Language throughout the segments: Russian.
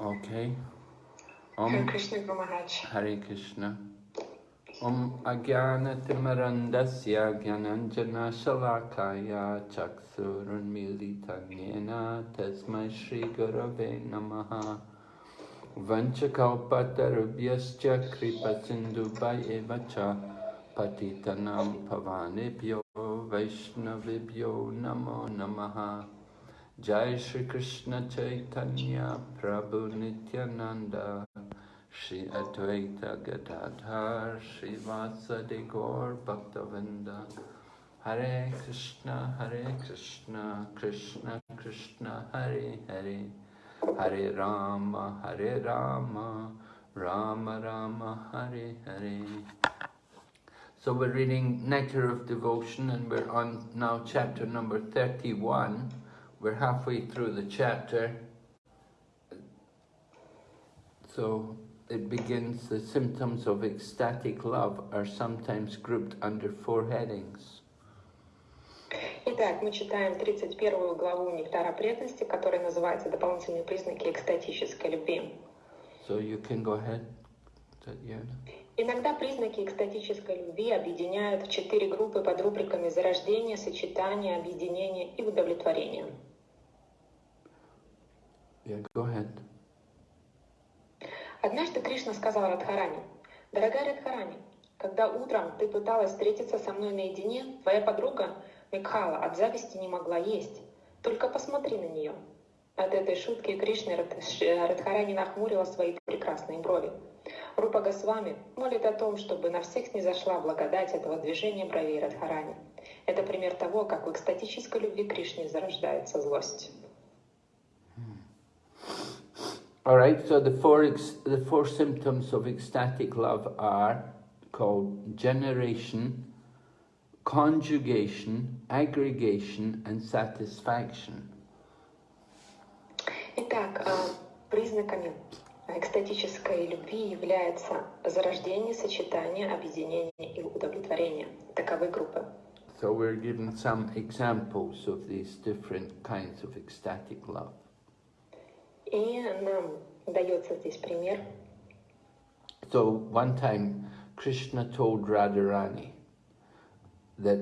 Okay. Hare Om Krishna Guru Maharaj. Hare Krishna. Om Agyana Timarandasya Gyananjana Shalakaya Chaksurunmilitanyena Tasmai Shri Gurave Namaha Vanchakalpatarubhyascha Kripa Sindhubhayeva cha Patitanam Pavanebhyo Vaishnavibhyo Namo Namaha Jai Shri Krishna Chaitanya Prabhu Nityananda Shri Advaita Gadadhar Shri Vasadi Gaur Bhaktavinda. Hare Krishna Hare Krishna Krishna Krishna Hare Hare. Hare Rama Hare Rama Rama Rama Hare Hare. So we're reading Nectar of Devotion and we're on now chapter number 31. We're halfway through the chapter. So it begins, the symptoms of ecstatic love are sometimes grouped under four headings. Итак, мы читаем 31 главу Нектара преданности, которая называется «Дополнительные признаки экстатической любви». So you can go ahead, Tatiana. Иногда признаки экстатической любви объединяют в четыре группы под рубриками зарождение, сочетание, объединение и удовлетворение. Yeah, go ahead. Однажды Кришна сказал Радхарани, «Дорогая Радхарани, когда утром ты пыталась встретиться со мной наедине, твоя подруга Микхала от зависти не могла есть. Только посмотри на нее». От этой шутки Кришна Радхарани нахмурила свои прекрасные брови. Рупа Госвами молит о том, чтобы на всех снизошла благодать этого движения бровей Радхарани. Это пример того, как в экстатической любви Кришне зарождается злость. All right, so the four, ex, the four symptoms of ecstatic love are called generation, conjugation, aggregation, and satisfaction. Итак, э, признаками экстатической любви являются зарождение, сочетание, объединение и удовлетворение. Таковы группы. So we're given some examples of these different kinds of ecstatic love. И нам дается здесь пример. So one time Krishna told Radharani that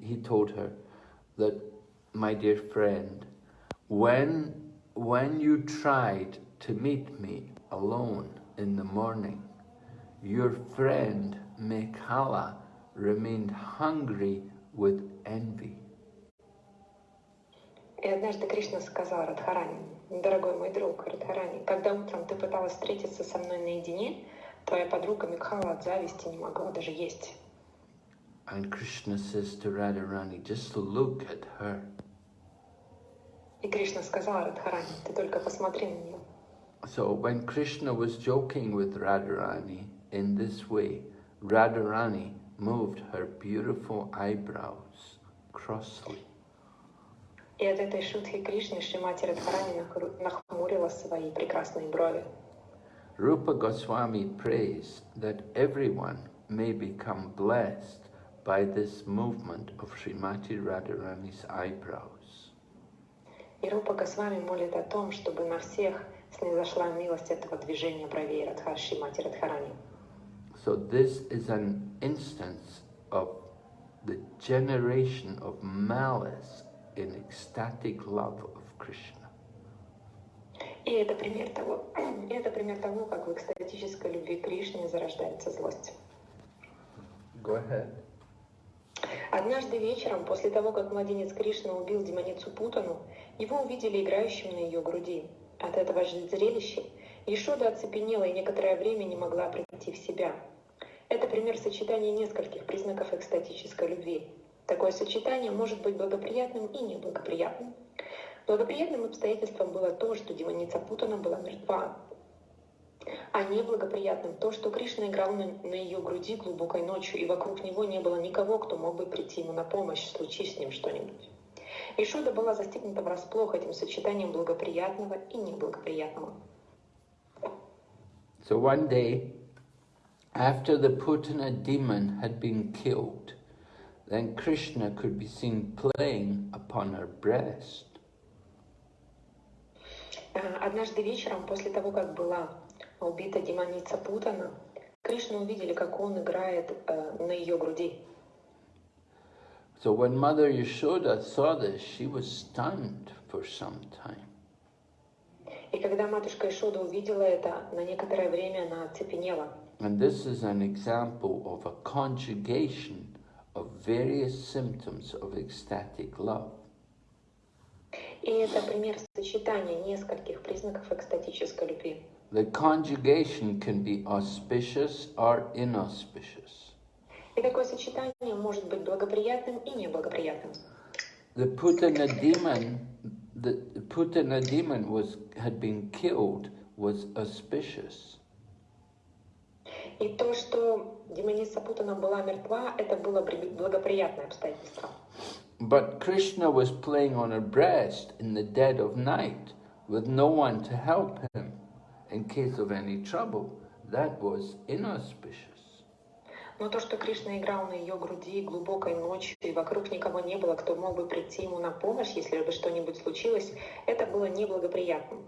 he told her that, my dear friend, when, when you tried to meet me alone in the morning, your friend Mekhala remained hungry with envy. И однажды Кришна сказал Радхарани, дорогой мой друг Радхарани, когда утром ты пыталась встретиться со мной наедине, твоя подруга Микхала от зависти не могла даже есть. And Krishna says to Radharani, just look at her. И Кришна сказал Радхарани, ты только посмотри на нее. So when Krishna was joking with Radharani in this way, Radharani moved her beautiful eyebrows crossly. И от этой шутки Кришны Шримати Радхарани нахру- нахмурила свои прекрасные брови. Rupa Goswami prays that everyone may become blessed by this movement of Srimati Radharani's eyebrows. И Рупа Госвами молит о том, чтобы на всех снизошла милость этого движения бровей Радха Шримати Радхарани. So this is an instance of the generation of malice in ecstatic love of Krishna. И это пример того, и это пример того, как в экстатической любви к Кришне зарождается злость. Go ahead. Однажды вечером, после того, как младенец Кришна убил демоницу Путану, его увидели играющим на ее груди. От этого же зрелища Ешода оцепенела и некоторое время не могла прийти в себя. Это пример сочетания нескольких признаков экстатической любви. Такое сочетание может быть благоприятным и неблагоприятным. Благоприятным обстоятельством было то, что демоница Путана была мертва, а неблагоприятным то, что Кришна играл на, на ее груди глубокой ночью, и вокруг него не было никого, кто мог бы прийти ему на помощь, случись с ним что-нибудь. Ишода была застигнута врасплох этим сочетанием благоприятного и неблагоприятного. So one day, after the Putana demon had been killed, then Krishna could be seen playing upon her breast. А, Однажды вечером, после того, как была убита демоница Путана, Кришну увидели, как он играет э, на ее груди. So when Mother Yashoda saw this, she was stunned for some time. И когда матушка Ишода увидела это, на некоторое время она оцепенела. And this is an example of a conjugation of various symptoms of ecstatic love. И это пример сочетания нескольких признаков экстатической любви. The conjugation can be auspicious or inauspicious. И такое сочетание может быть благоприятным и неблагоприятным. The Putana demon, the Putana demon was had been killed was auspicious. И то, что демоница Путана была мертва, это было благоприятное обстоятельство. But Krishna was playing on her breast in the dead of night with no one to help him in case of any trouble. That was inauspicious. Но то, что Кришна играл на ее груди глубокой ночью, и вокруг никого не было, кто мог бы прийти ему на помощь, если бы что-нибудь случилось, это было неблагоприятным.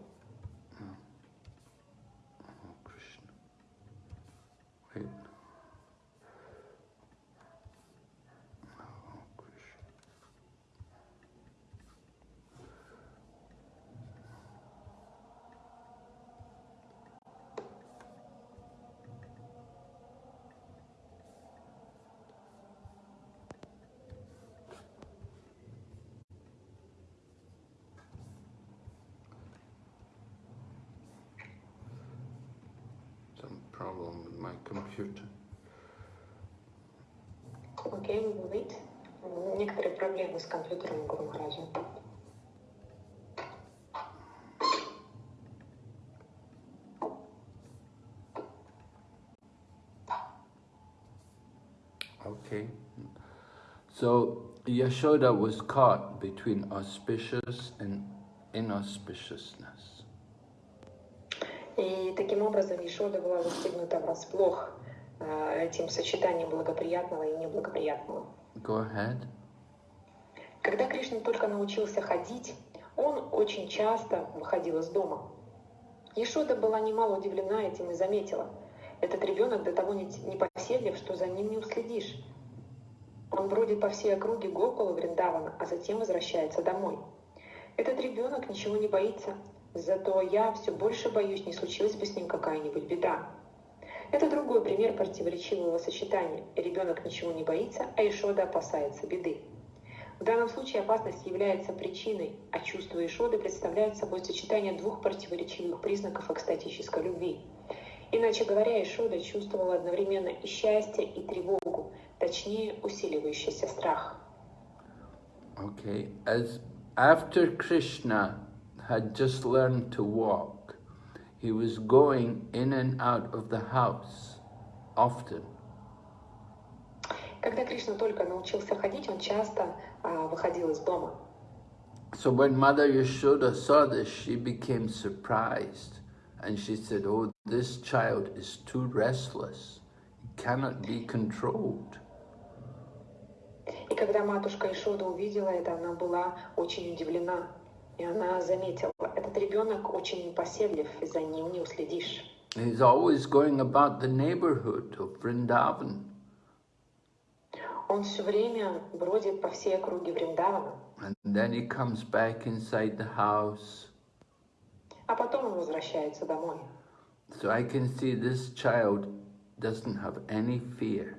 Some problem with my computer. Окей, we will wait. Некоторые проблемы с компьютером Гуру Махараджа. Okay. So Yashoda was caught between auspicious and inauspiciousness. И таким образом Ишода была застигнута врасплох э, этим сочетанием благоприятного и неблагоприятного. Go ahead. Когда Кришна только научился ходить, он очень часто выходил из дома. Ешода была немало удивлена этим и заметила. Этот ребенок до того не- непоседлив, что за ним не уследишь. Он бродит по всей округе Гокула Вриндавана, а затем возвращается домой. Этот ребенок ничего не боится, зато я все больше боюсь, не случилась бы с ним какая-нибудь беда. Это другой пример противоречивого сочетания. Ребенок ничего не боится, а Ишода опасается беды. В данном случае опасность является причиной, а чувство Ишоды представляет собой сочетание двух противоречивых признаков экстатической любви. Иначе говоря, Ишода чувствовала одновременно и счастье, и тревогу, точнее усиливающийся страх. Okay. As after Krishna had just learned to walk, he was going in and out of the house often. Когда Кришна только научился ходить, он часто а, выходил из дома. So when Mother Yashoda saw this, she became surprised. And she said, Oh, this child is too restless. He cannot be controlled. И когда матушка Ишода увидела это, она была очень удивлена. И она заметила, этот ребенок очень непоседлив, и за ним не уследишь. He's always going about the neighborhood of Vrindavan. Он все время бродит по всей округе Вриндавана, And then he comes back inside the house. а потом он возвращается домой. So I can see this child doesn't have any fear.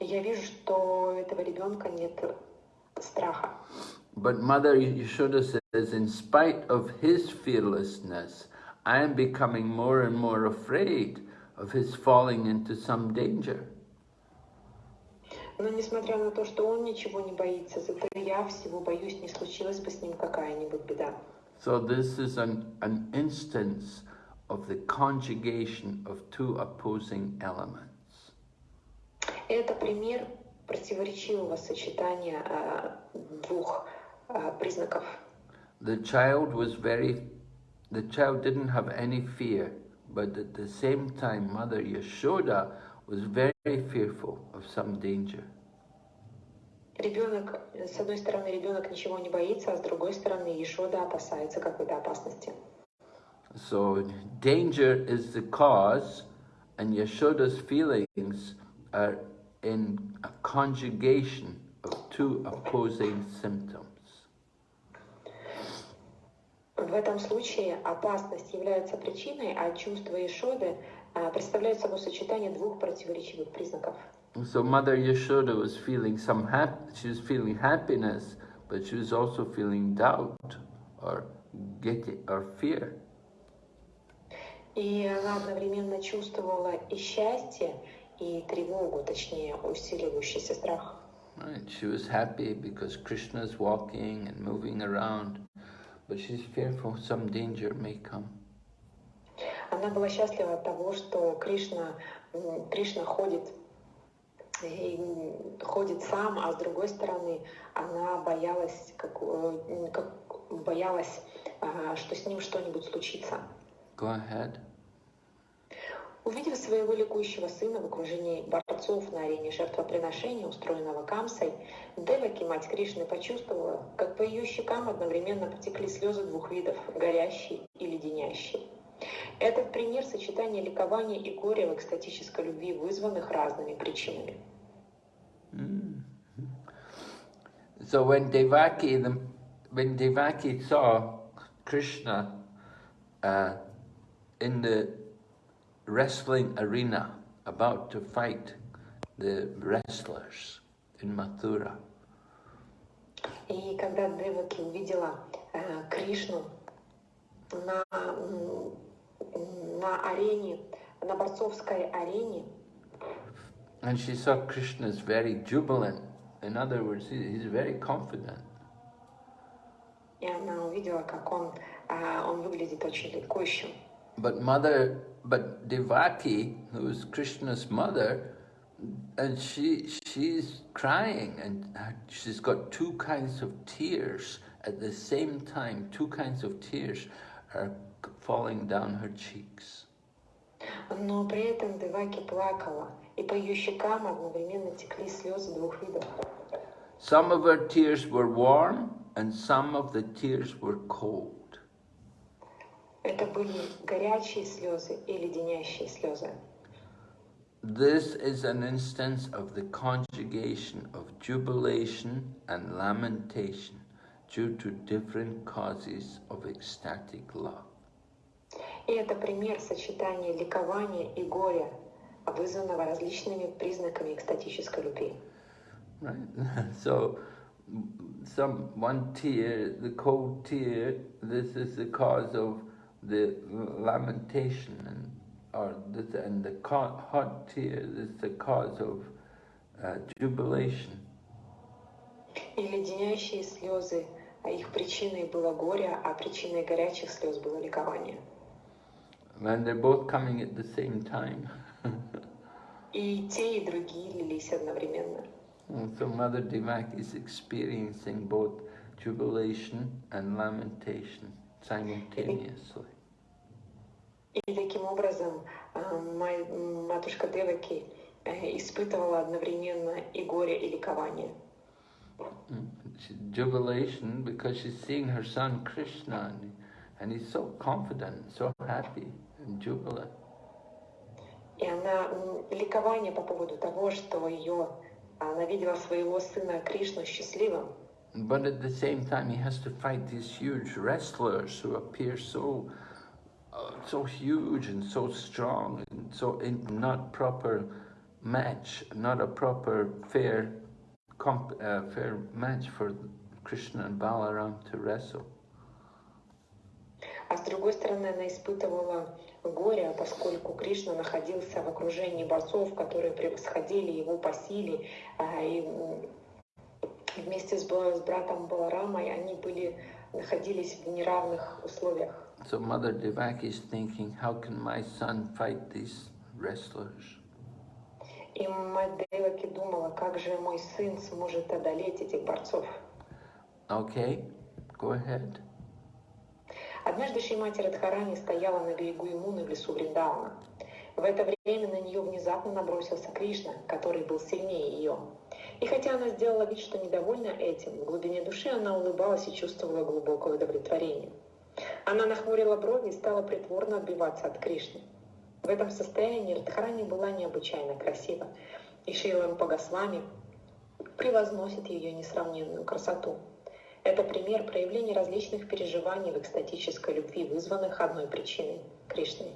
Я вижу, что у этого ребенка нет страха. But Mother Yashoda says, in spite of his fearlessness, I am becoming more and more afraid of his falling into some danger. Но несмотря на то, что он ничего не боится, зато я всего боюсь, не случилась бы с ним какая-нибудь беда. So this is an, an instance of the conjugation of two opposing elements. И это пример противоречивого сочетания а, двух а, признаков. The child was very, the child didn't have any fear, but at the same time, Mother Yashoda was very fearful of some danger. ребенок, с одной стороны, ребенок ничего не боится, а с другой стороны, Ешода опасается какой-то опасности. So danger is the cause, and Yashoda's feelings are in a conjugation of two opposing symptoms. В этом случае опасность является причиной, а чувство Ишоды а, представляет собой сочетание двух противоречивых признаков. So Mother Yashoda was feeling some hap she was feeling happiness, but she was also feeling doubt or get or fear. И она одновременно чувствовала и счастье, и тревогу, точнее, усиливающийся страх. Right. She was happy because Krishna is walking and moving around, but she's fearful some danger may come. Она была счастлива от того, что Кришна, Кришна ходит и ходит сам, а с другой стороны она боялась, как, э, как боялась, а, что с ним что-нибудь случится. Go ahead. Увидев своего ликующего сына в окружении борцов на арене жертвоприношения, устроенного Камсой, Деваки, мать Кришны, почувствовала, как по ее щекам одновременно потекли слезы двух видов – горящие и леденящие. Этот пример сочетания ликования и горя в экстатической любви, вызванных разными причинами. Mm. So when Devaki, the, when Devaki saw Krishna uh, in the wrestling arena about to fight the wrestlers in Mathura, И когда Деваки увидела э, Кришну на, на арене, на борцовской арене, and she saw Krishna is very jubilant. In other words, he, he's very confident. и она увидела, как он, э, он выглядит очень ликующим. But mother, but Devaki, who is Krishna's mother, and she she's crying and she's got two kinds of tears at the same time. Two kinds of tears are falling down her cheeks. Но при этом Деваки плакала, и по ее щекам одновременно текли слезы двух видов. Some of her tears were warm and some of the tears were cold. Это были горячие слезы и леденящие слезы. This is an instance of the conjugation of jubilation and lamentation due to different causes of ecstatic love. И это пример сочетания ликования и горя, вызванного различными признаками экстатической любви. Right? So, some one tear, the cold tear, this is the cause of the lamentation, and or this, and the hot tear this is the cause of uh, jubilation. И леденящие слезы, а их причиной было горе, а причиной горячих слез было ликование. And they're both coming at the same time. И те, и другие лились одновременно. So Mother Devaki is experiencing both jubilation and lamentation simultaneously. И таким образом матушка Деваки испытывала одновременно и горе, и ликование. Jubilation because she's seeing her son Krishna and, he's so confident, so happy and jubilant. И она ликование по поводу того, что ее она видела своего сына Кришну счастливым. But at the same time, he has to fight these huge wrestlers who appear so, uh, so huge and so strong and so not proper match, not a proper fair, comp, uh, fair match for Krishna and Balaram to wrestle. А с другой стороны, она испытывала горе, поскольку Кришна находился в окружении борцов, которые превосходили его по силе, и вместе с братом Баларамой они были, находились в неравных условиях. So Mother Devaki is thinking, how can my son fight these wrestlers? И мать Деваки думала, как же мой сын сможет одолеть этих борцов. Okay, go ahead. Однажды Шримати Радхарани стояла на берегу Имуны в лесу Вриндауна. В это время на нее внезапно набросился Кришна, который был сильнее ее. И хотя она сделала вид, что недовольна этим, в глубине души она улыбалась и чувствовала глубокое удовлетворение. Она нахмурила брови и стала притворно отбиваться от Кришны. В этом состоянии Радхарани была необычайно красива, и Шрила Пагасвами превозносит ее несравненную красоту. Это пример проявления различных переживаний в экстатической любви, вызванных одной причиной – Кришной.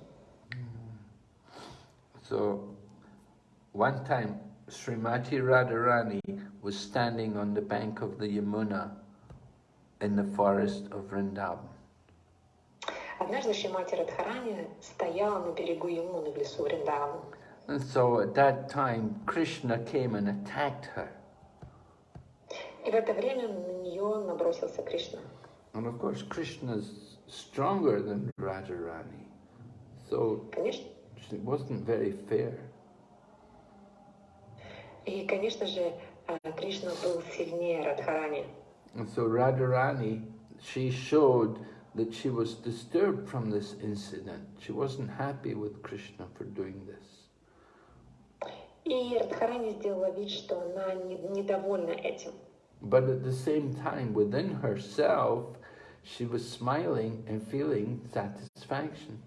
So, one time Srimati Radharani was standing on the bank of the Yamuna in the forest of Vrindavan. Однажды Шримати Радхарани стояла на берегу Ямуны в лесу Вриндавана. And so at that time, Krishna came and attacked her. И в это время на нее набросился Кришна. And of course, Krishna's stronger than Radharani. So Конечно, it wasn't very fair. и, конечно же, э, Кришна был сильнее Радхарани. And so Radharani, she showed that she was disturbed from this incident. She wasn't happy with Krishna for doing this. И Радхарани сделала вид, что она не- недовольна этим. But at the same time, within herself, she was smiling and feeling satisfaction.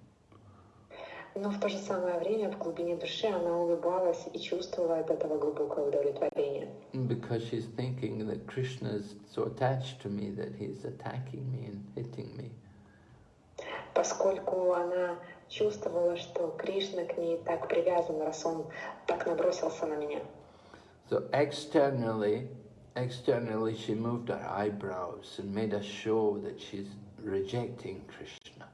Но в то же самое время в глубине души она улыбалась и чувствовала от этого глубокое удовлетворение. Because she's thinking that Krishna is so attached to me that he's attacking me and hitting me. Поскольку она чувствовала, что Кришна к ней так привязан, раз он так набросился на меня. So externally, externally she moved her eyebrows and made a show that she's rejecting Krishna.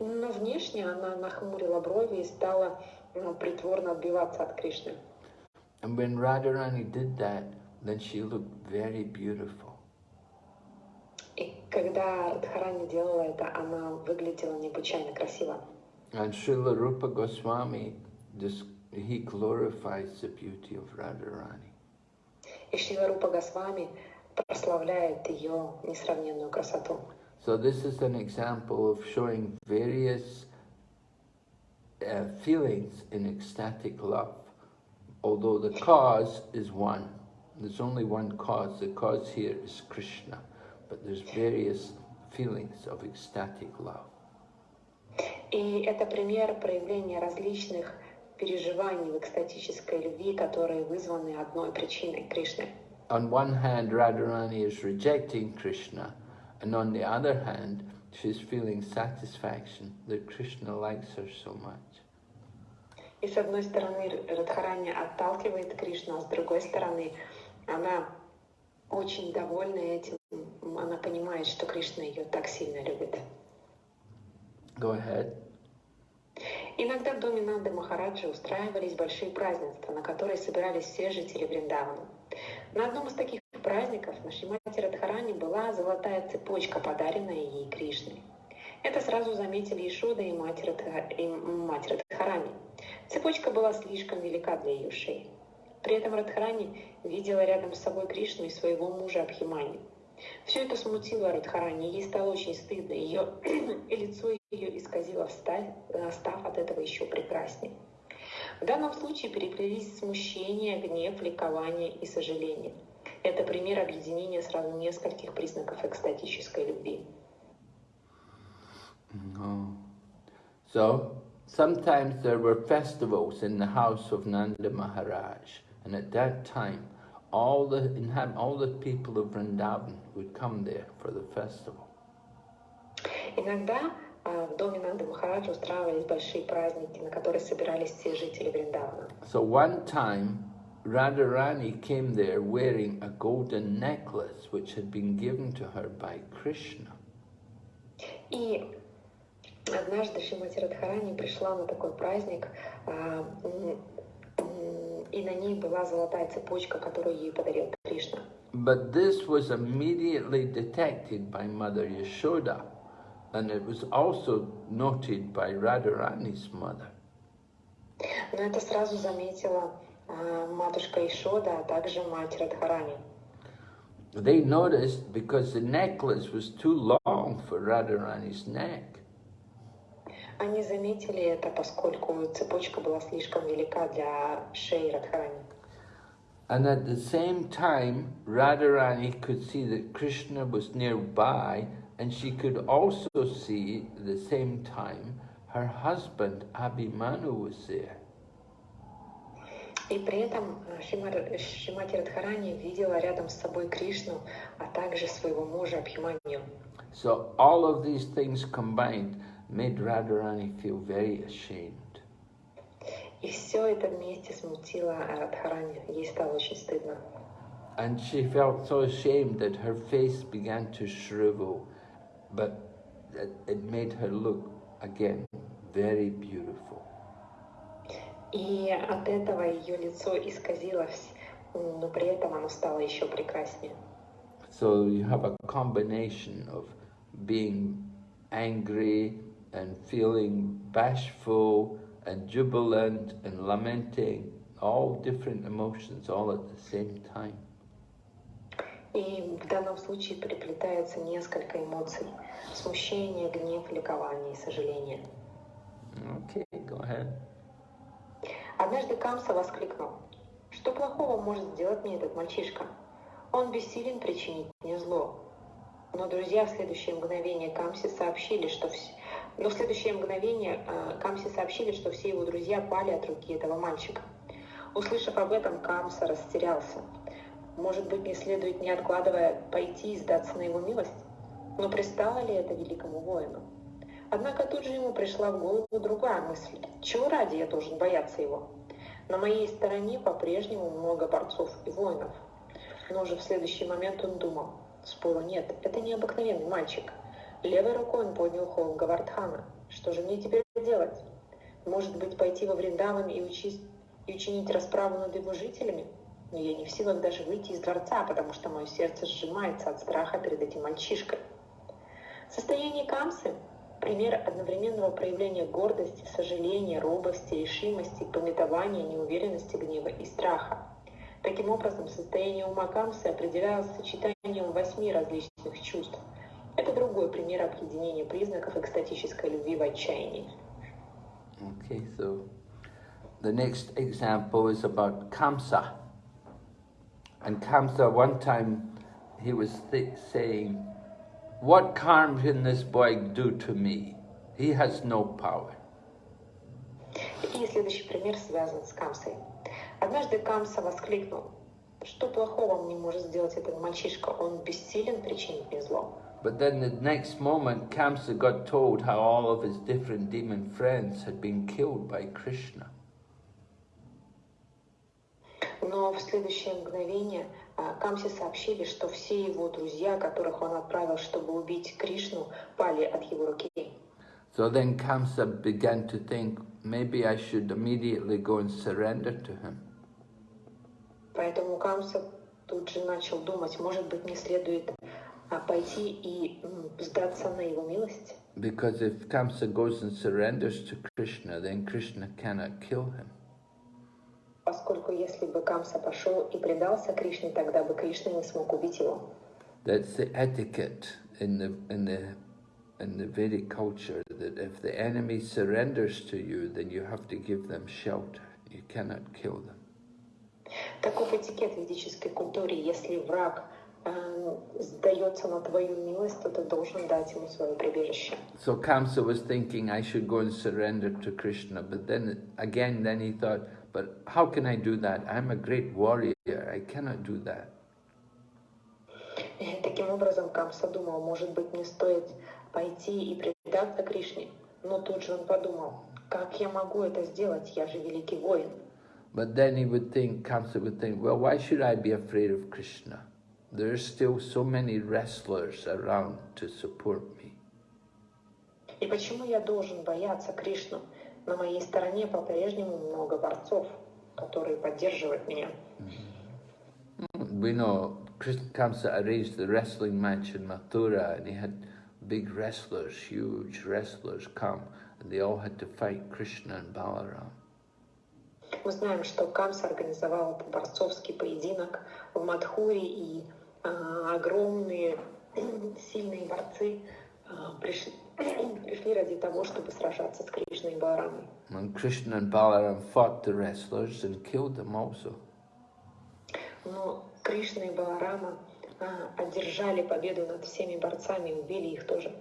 Но внешне она нахмурила брови и стала ну, притворно отбиваться от Кришны. And when Radharani did that, then she looked very beautiful. И когда Радхарани делала это, она выглядела необычайно красиво. And Srila Rupa Goswami, he glorifies the beauty of Radharani. И Шрила Рупа Госвами прославляет ее несравненную красоту. So this is an example of showing various uh, feelings in ecstatic love, although the cause is one. There's only one cause. The cause here is Krishna, but there's various feelings of ecstatic love. И это пример проявления различных переживаний в экстатической любви, которые вызваны одной причиной Кришны. On one hand, Radharani is rejecting Krishna, and on the other hand, she's feeling satisfaction that Krishna likes her so much. И с одной стороны Радхарани отталкивает Кришну, а с другой стороны она очень довольна этим. Она понимает, что Кришна ее так сильно любит. Go ahead. Иногда в доме Нанды Махараджи устраивались большие празднества, на которые собирались все жители Вриндавана. На одном из таких праздников на Шримати Радхарани была золотая цепочка, подаренная ей Кришной. Это сразу заметили Ишода и мать, Радха... и мать Радхарани. Цепочка была слишком велика для ее шеи. При этом Радхарани видела рядом с собой Кришну и своего мужа Абхимани. Все это смутило Радхарани, ей стало очень стыдно, ее и лицо ее исказило, встав, став от этого еще прекраснее. В данном случае переплелись смущение, гнев, ликование и сожаление. Это пример объединения сразу нескольких признаков экстатической любви. Oh. So, sometimes there were festivals in the house of Nanda Maharaj, and at that time, all the all the people of Vrindavan would come there for the festival. Иногда а, в доме Нанды Махараджа устраивались большие праздники, на которые собирались все жители Вриндавана. So one time, Radharani came there wearing a golden necklace which had been given to her by Krishna. И однажды Шримати Радхарани пришла на такой праздник, а, м, м, и на ней была золотая цепочка, которую ей подарил Кришна. But this was immediately detected by Mother Yashoda, and it was also noted by Radharani's mother. Но это сразу заметила а, матушка Ишода, а также мать Радхарани. They noticed because the necklace was too long for Radharani's neck. Они заметили это, поскольку цепочка была слишком велика для шеи Радхарани. And at the same time, Radharani could see that Krishna was nearby, and she could also see at the same time her husband Abhimanyu was there. И при этом Шримати Радхарани видела рядом с собой Кришну, а также своего мужа Абхиманью. So all of these things combined made Radharani feel very ashamed. И все это вместе смутило Радхарани. Ей стало очень стыдно. And she felt so ashamed that her face began to shrivel, but it made her look again very beautiful. И от этого ее лицо исказилось, но при этом оно стало еще прекраснее. So you have a combination of being angry and feeling bashful and jubilant and lamenting, all different emotions all at the same time. И в данном случае переплетается несколько эмоций. Смущение, гнев, ликование и сожаление. Okay, go ahead. Однажды Камса воскликнул. Что плохого может сделать мне этот мальчишка? Он бессилен причинить мне зло. Но друзья в следующее мгновение Камси сообщили, что все... Но в следующее мгновение э, Камси сообщили, что все его друзья пали от руки этого мальчика. Услышав об этом, Камса растерялся. Может быть, не следует, не откладывая, пойти и сдаться на его милость? Но пристало ли это великому воину? Однако тут же ему пришла в голову другая мысль. Чего ради я должен бояться его? На моей стороне по-прежнему много борцов и воинов. Но уже в следующий момент он думал, спора нет, это необыкновенный мальчик. Левой рукой он поднял холм Гавардхана. Что же мне теперь делать? Может быть, пойти во Вриндаван и, учить, и учинить расправу над его жителями? Но я не в силах даже выйти из дворца, потому что мое сердце сжимается от страха перед этим мальчишкой. Состояние Камсы Пример одновременного проявления гордости, сожаления, робости, решимости, пометования, неуверенности, гнева и страха. Таким образом, состояние ума Камсы определялось сочетанием восьми различных чувств. Это другой пример объединения признаков экстатической любви в отчаянии. Okay, so the next example is about Kamsa. And Kamsa, one time, he was saying, What harm can this boy do to me? He has no power. И следующий пример связан с Камсой. Однажды Камса воскликнул, что плохого мне может сделать этот мальчишка, он бессилен причинить мне зло. But then the next moment, Kamsa got told how all of his different demon friends had been killed by Krishna. Но в следующее мгновение Камсе сообщили, что все его друзья, которых он отправил, чтобы убить Кришну, пали от его руки. So then Kamsa began to think, maybe I should immediately go and surrender to him. Поэтому Камса тут же начал думать, может быть, мне следует пойти и сдаться на его милость. Because if Kamsa goes and surrenders to Krishna, then Krishna cannot kill him. Поскольку если бы Камса пошел и предался Кришне, тогда бы Кришна не смог убить его. That's the etiquette in the in the in the Vedic culture that if the enemy surrenders to you, then you have to give them shelter. You cannot kill them. Таков этикет в ведической культуре. Если враг э, сдается на твою милость, то ты должен дать ему свое прибежище. So Kamsa was thinking I should go and surrender to Krishna, but then again, then he thought, But how can I do that? I'm a great warrior. I cannot do that. Таким образом, Камса думал, может быть, мне стоит пойти и предаться Кришне. Но тут же он подумал, как я могу это сделать? Я же великий воин. But then he would think, Kamsa would think, well, why should I be afraid of Krishna? There are still so many wrestlers around to support me. И почему я должен бояться Кришну? На моей стороне по-прежнему много борцов, которые поддерживают меня. We know Krishna Kamsa arranged the wrestling match in Mathura and he had big wrestlers, huge wrestlers come and they all had to fight Krishna and Balaram. Мы знаем, что Камса организовал борцовский поединок в Мадхуре, и э, огромные сильные борцы э, пришли, пришли ради того, чтобы сражаться с Кришной и Баларамой. And Krishna and Balaram fought the wrestlers and killed them also. Но Кришна и Баларама а, одержали победу над всеми борцами, убили их тоже.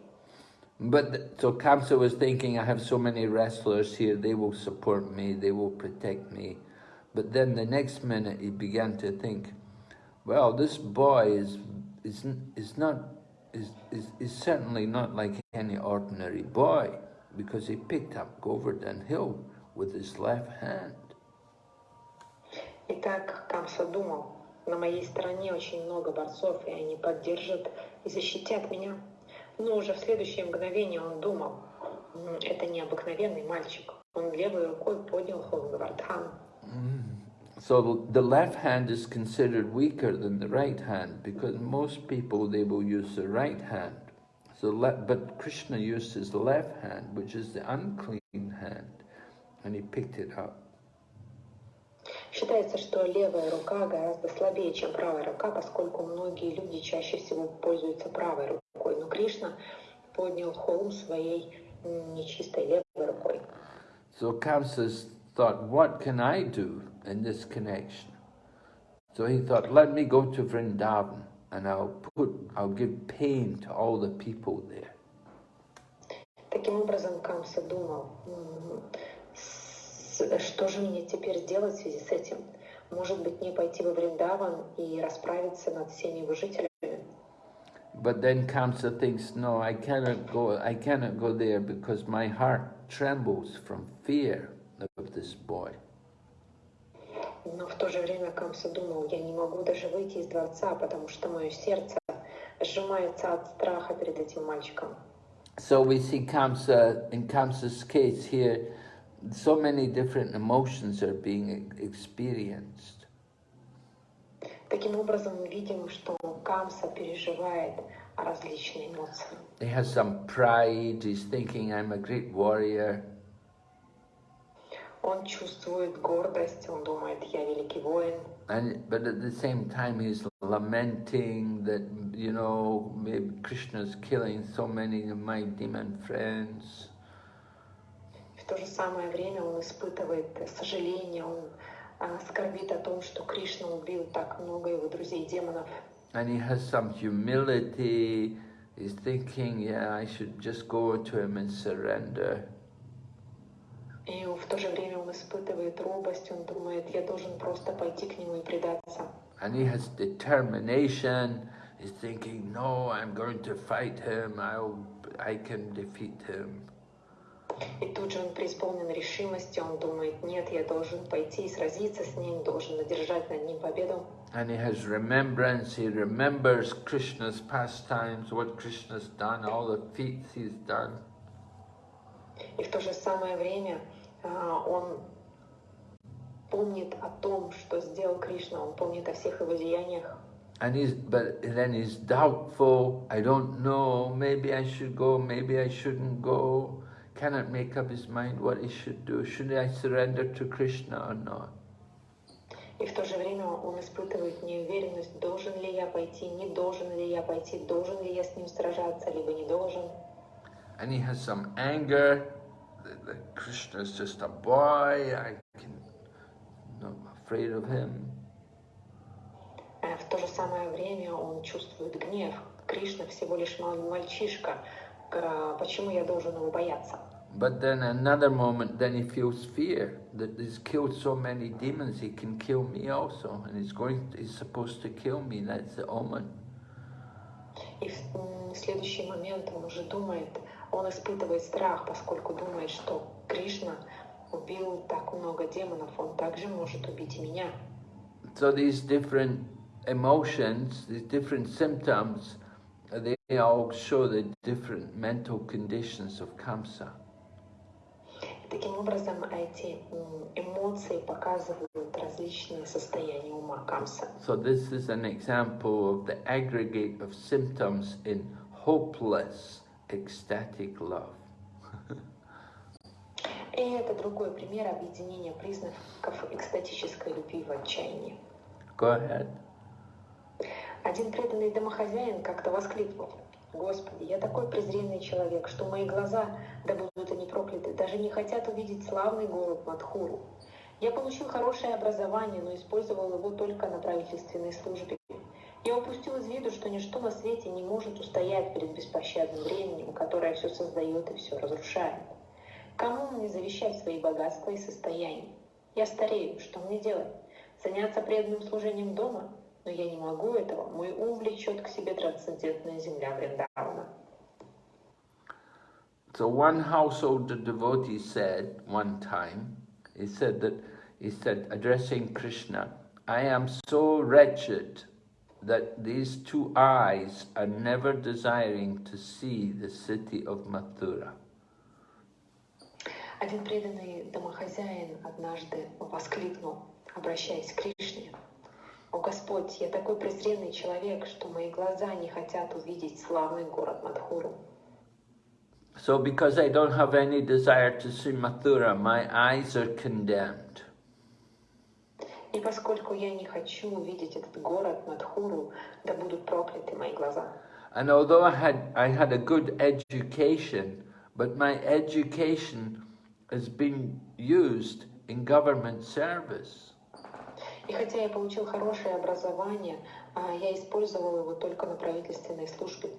But so Kamsa was thinking, I have so many wrestlers here, they will support me, they will protect me. But then the next minute he began to think, well, this boy is is is not is is, is certainly not like any ordinary boy because he picked up Govardhan Hill with his left hand. Итак, Камса думал, на моей стороне очень много борцов, и они поддержат и защитят меня. Но уже в следующее мгновение он думал, это необыкновенный мальчик. Он левой рукой поднял Холгавардхан. So the left hand is considered weaker than the right hand because most people they will use the right hand. So but Krishna used his left hand, which is the unclean hand, and he picked it up. Считается, что левая рука гораздо слабее, чем правая рука, поскольку многие люди чаще всего пользуются правой рукой. Но Кришна поднял холм своей нечистой левой рукой. So Kamsa thought, what can I do in this connection? So he thought, let me go to Vrindavan and I'll put, I'll give pain to all the people there. Таким образом, Камса думал, что же мне теперь сделать в связи с этим? Может быть, мне пойти во Вриндаван и расправиться над всеми его жителями? But then Kamsa thinks, no, I cannot go, I cannot go there because my heart trembles from fear of this boy. Но в то же время Камса думал, я не могу даже выйти из дворца, потому что мое сердце сжимается от страха перед этим мальчиком. So we see Kamsa, in Kamsa's case here, so many different emotions are being experienced. Таким образом, мы видим, что Камса переживает различные эмоции. He has some pride, he's thinking, I'm a great warrior. Он чувствует гордость, он думает, я великий воин. And, but at the same time he's lamenting that, you know, maybe Krishna's killing so many of my demon friends. В то же самое время он испытывает сожаление, он а, скорбит о том, что Кришна убил так много его друзей-демонов. And he has some humility, he's thinking, yeah, I should just go to him and surrender. И в то же время он испытывает робость, он думает, я должен просто пойти к нему и предаться. And he has determination, he's thinking, no, I'm going to fight him, I'll, I can defeat him. И тут же он преисполнен решимости, он думает, нет, я должен пойти и сразиться с ним, должен одержать над ним победу. And he has remembrance, he remembers Krishna's pastimes, what Krishna's done, all the feats he's done. И в то же самое время он помнит о том, что сделал Кришна, он помнит о всех его деяниях. And he's, but then he's doubtful, I don't know, maybe I should go, maybe I shouldn't go, cannot make up his mind what he should do, should I surrender to Krishna or not? И в то же время он испытывает неуверенность, должен ли я пойти, не должен ли я пойти, должен ли я с ним сражаться, либо не должен. And he has some anger, that Krishna is just a boy, I can, I'm afraid of him. В то же самое время он чувствует гнев. Кришна всего лишь мальчишка. Почему я должен его бояться? But then another moment, then he feels fear that he's killed so many demons, he can kill me also, and he's going, to, he's supposed to kill me. That's the omen. И в следующий момент он уже думает, он испытывает страх, поскольку думает, что Кришна убил так много демонов, он также может убить и меня. So these different emotions, these different symptoms, they all show the different mental conditions of Kamsa. Таким образом, эти эмоции показывают различные состояния ума Камса. So this is an example of the aggregate of symptoms in hopeless ecstatic love. И это другой пример объединения признаков экстатической любви в отчаянии. Go ahead. Один преданный домохозяин как-то воскликнул. Господи, я такой презренный человек, что мои глаза, да будут они прокляты, даже не хотят увидеть славный город Мадхуру. Я получил хорошее образование, но использовал его только на правительственной службе. Я упустил из виду, что ничто на свете не может устоять перед беспощадным временем, которое все создает и все разрушает. Кому мне завещать свои богатства и состояния? Я старею, что мне делать? Заняться преданным служением дома? Но я не могу этого, мой ум влечет к себе трансцендентная земля Вриндавана. So one household devotee said one time, he said that, he said, addressing Krishna, I am so wretched that these two eyes are never desiring to see the city of Mathura. Один преданный домохозяин однажды воскликнул, обращаясь к Кришне, «О Господь, я такой презренный человек, что мои глаза не хотят увидеть славный город Мадхуру». So because I don't have any desire to see Mathura, my eyes are condemned. И поскольку я не хочу увидеть этот город Мадхуру, да будут прокляты мои глаза. And although I had, I had a good education, but my education has been used in government service. И хотя я получил хорошее образование, я использовал его только на правительственной службе.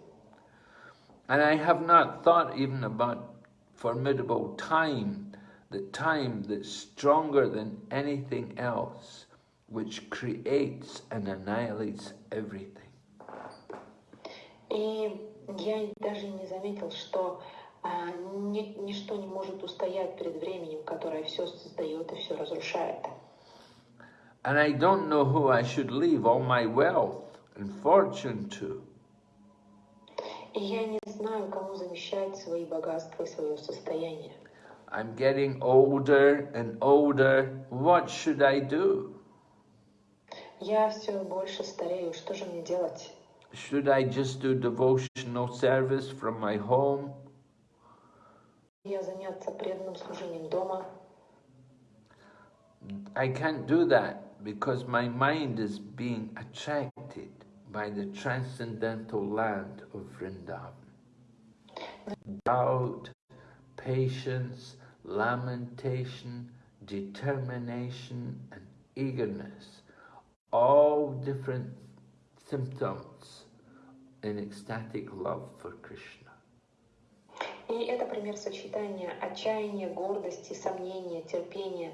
And I have not thought even about formidable time, the time that's stronger than anything else, which creates and annihilates everything. И я даже не заметил, что а, ни, ничто не может устоять перед временем, которое все создает и все разрушает. And I don't know who I should leave all my wealth and fortune to. И я не знаю, кому завещать свои богатства и свое состояние. I'm getting older and older. What should I do? Я все больше старею. Что же мне делать? Should I just do devotional service from my home? Я заняться преданным служением дома. I can't do that because my mind is being attracted by the transcendental land of Vrindavan. Doubt, patience, lamentation, determination, and eagerness, all different symptoms in ecstatic love for Krishna. И это пример сочетания отчаяния, гордости, сомнения, терпения,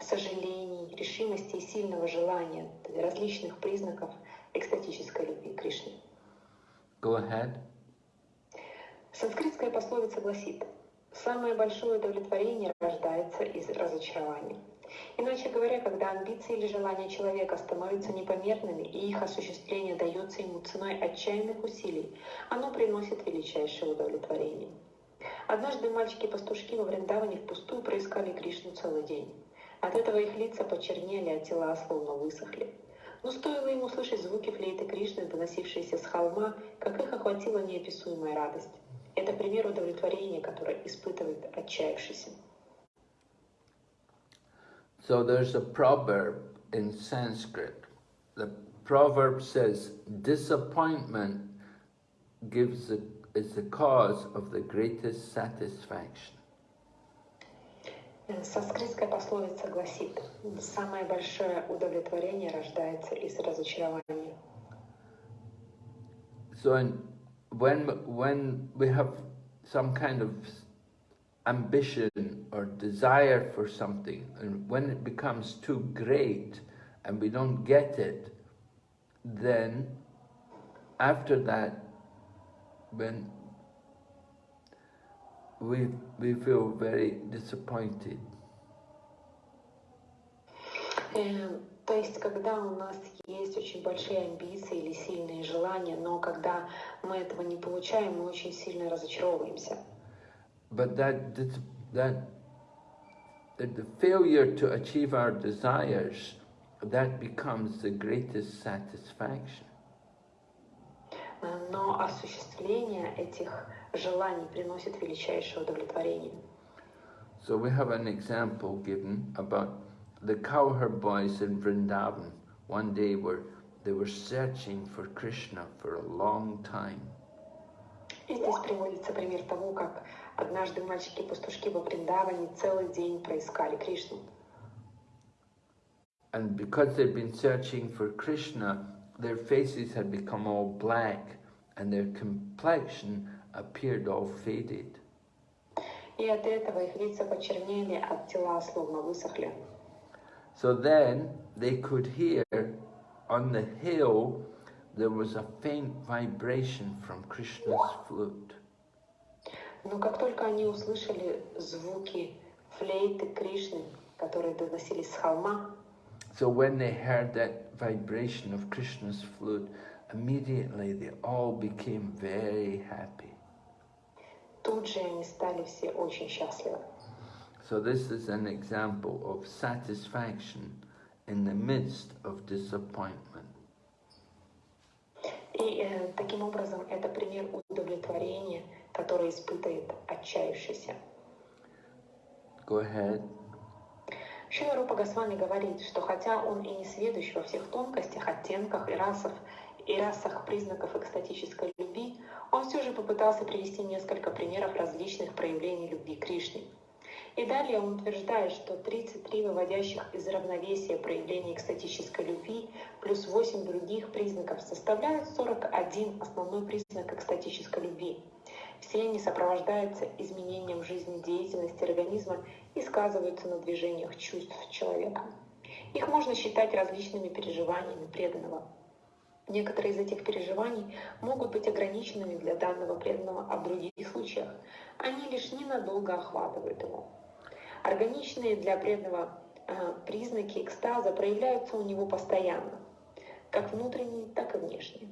сожалений, решимости и сильного желания, различных признаков – экстатической любви Кришне. Go ahead. Санскритская пословица гласит, самое большое удовлетворение рождается из разочарования. Иначе говоря, когда амбиции или желания человека становятся непомерными и их осуществление дается ему ценой отчаянных усилий, оно приносит величайшее удовлетворение. Однажды мальчики-пастушки во Вриндаване впустую проискали Кришну целый день. От этого их лица почернели, а тела словно высохли. Но стоило ему услышать звуки флейты Кришны, доносившиеся с холма, как их охватила неописуемая радость. Это пример удовлетворения, которое испытывает отчаявшийся. So there's a proverb in Sanskrit. The proverb says, disappointment gives the, is the cause of the greatest satisfaction. Санскритская пословица гласит, самое большое удовлетворение рождается из разочарования. So in, when, when we have some kind of ambition or desire for something, and when it becomes too great and we don't get it, then after that, when we, we feel very disappointed. Э, то есть, когда у нас есть очень большие амбиции или сильные желания, но когда мы этого не получаем, мы очень сильно разочаровываемся. But that, that, that, that the failure to achieve our desires, that becomes the greatest satisfaction. Но осуществление этих желаний приносит величайшее удовлетворение. So we have an example given about the cowherd boys in Vrindavan. One day were they were searching for Krishna for a long time. И здесь приводится пример того, как однажды мальчики-пастушки во Вриндаване целый день проискали Кришну. And because they'd been searching for Krishna, their faces had become all black and their complexion appeared all faded. И от этого их лица почернели, а тела словно высохли. So then they could hear on the hill there was a faint vibration from Krishna's flute. Но как только они услышали звуки флейты Кришны, которые доносились с холма, So when they heard that vibration of Krishna's flute, immediately they all became very happy. тут же они стали все очень счастливы. So this is an example of satisfaction in the midst of disappointment. И э, таким образом это пример удовлетворения, которое испытывает отчаявшийся. Go ahead. Шила Рупа Госвами говорит, что хотя он и не сведущ во всех тонкостях, оттенках и расах, и расах признаков экстатической любви, он все же попытался привести несколько примеров различных проявлений любви Кришны. И далее он утверждает, что 33 выводящих из равновесия проявления экстатической любви плюс 8 других признаков составляют 41 основной признак экстатической любви. Все они сопровождаются изменением жизнедеятельности организма и сказываются на движениях чувств человека. Их можно считать различными переживаниями преданного. Некоторые из этих переживаний могут быть ограниченными для данного преданного, а в других случаях они лишь ненадолго охватывают его. Органичные для преданного э, признаки экстаза проявляются у него постоянно, как внутренние, так и внешние.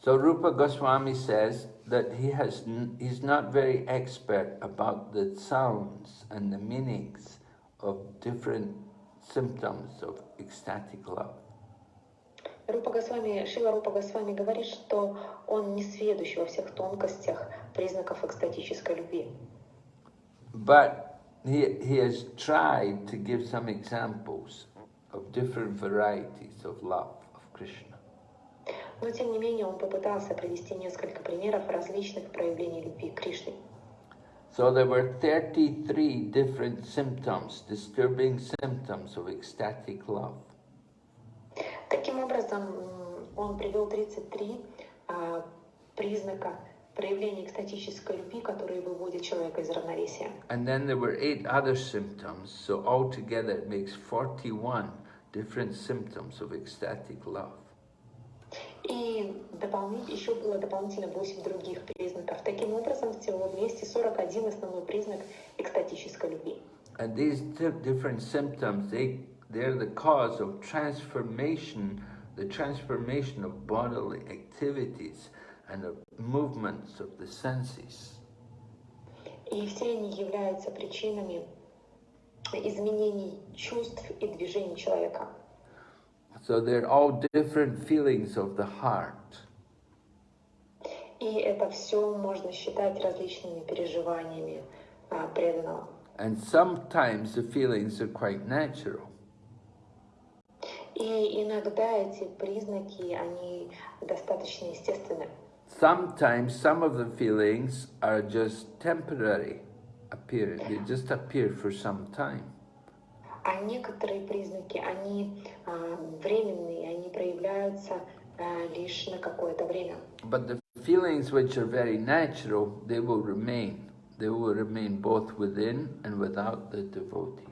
So Rupa Goswami says that he has n- he's not very expert about the sounds and the meanings of different symptoms of ecstatic love. Рупа Госвами, Шила Рупа Госвами говорит, что он не сведущ во всех тонкостях признаков экстатической любви. But he, he has tried to give some examples of different varieties of love of Krishna. Но тем не менее он попытался привести несколько примеров различных проявлений любви к Кришне. So there were 33 different symptoms, disturbing symptoms of ecstatic love. Таким образом, он привел 33 а, признака проявления экстатической любви, которые выводят человека из равновесия. And then there were eight other symptoms, so altogether it makes 41 different symptoms of ecstatic love. И дополнить, еще было дополнительно 8 других признаков. Таким образом, всего вместе 41 основной признак экстатической любви. And these di- different symptoms, they, they're the cause of transformation, the transformation of bodily activities and of movements of the senses. И все они являются причинами изменений чувств и движений человека. So they're all different feelings of the heart. И это все можно считать различными переживаниями а, преданного. And sometimes the feelings are quite natural. И иногда эти признаки, они достаточно естественны. Sometimes some of the feelings are just temporary appear they just appear for some time. А некоторые признаки, они а, временные, они проявляются а, лишь на какое-то время. But the feelings which are very natural, they will remain. They will remain both within and without the devotee.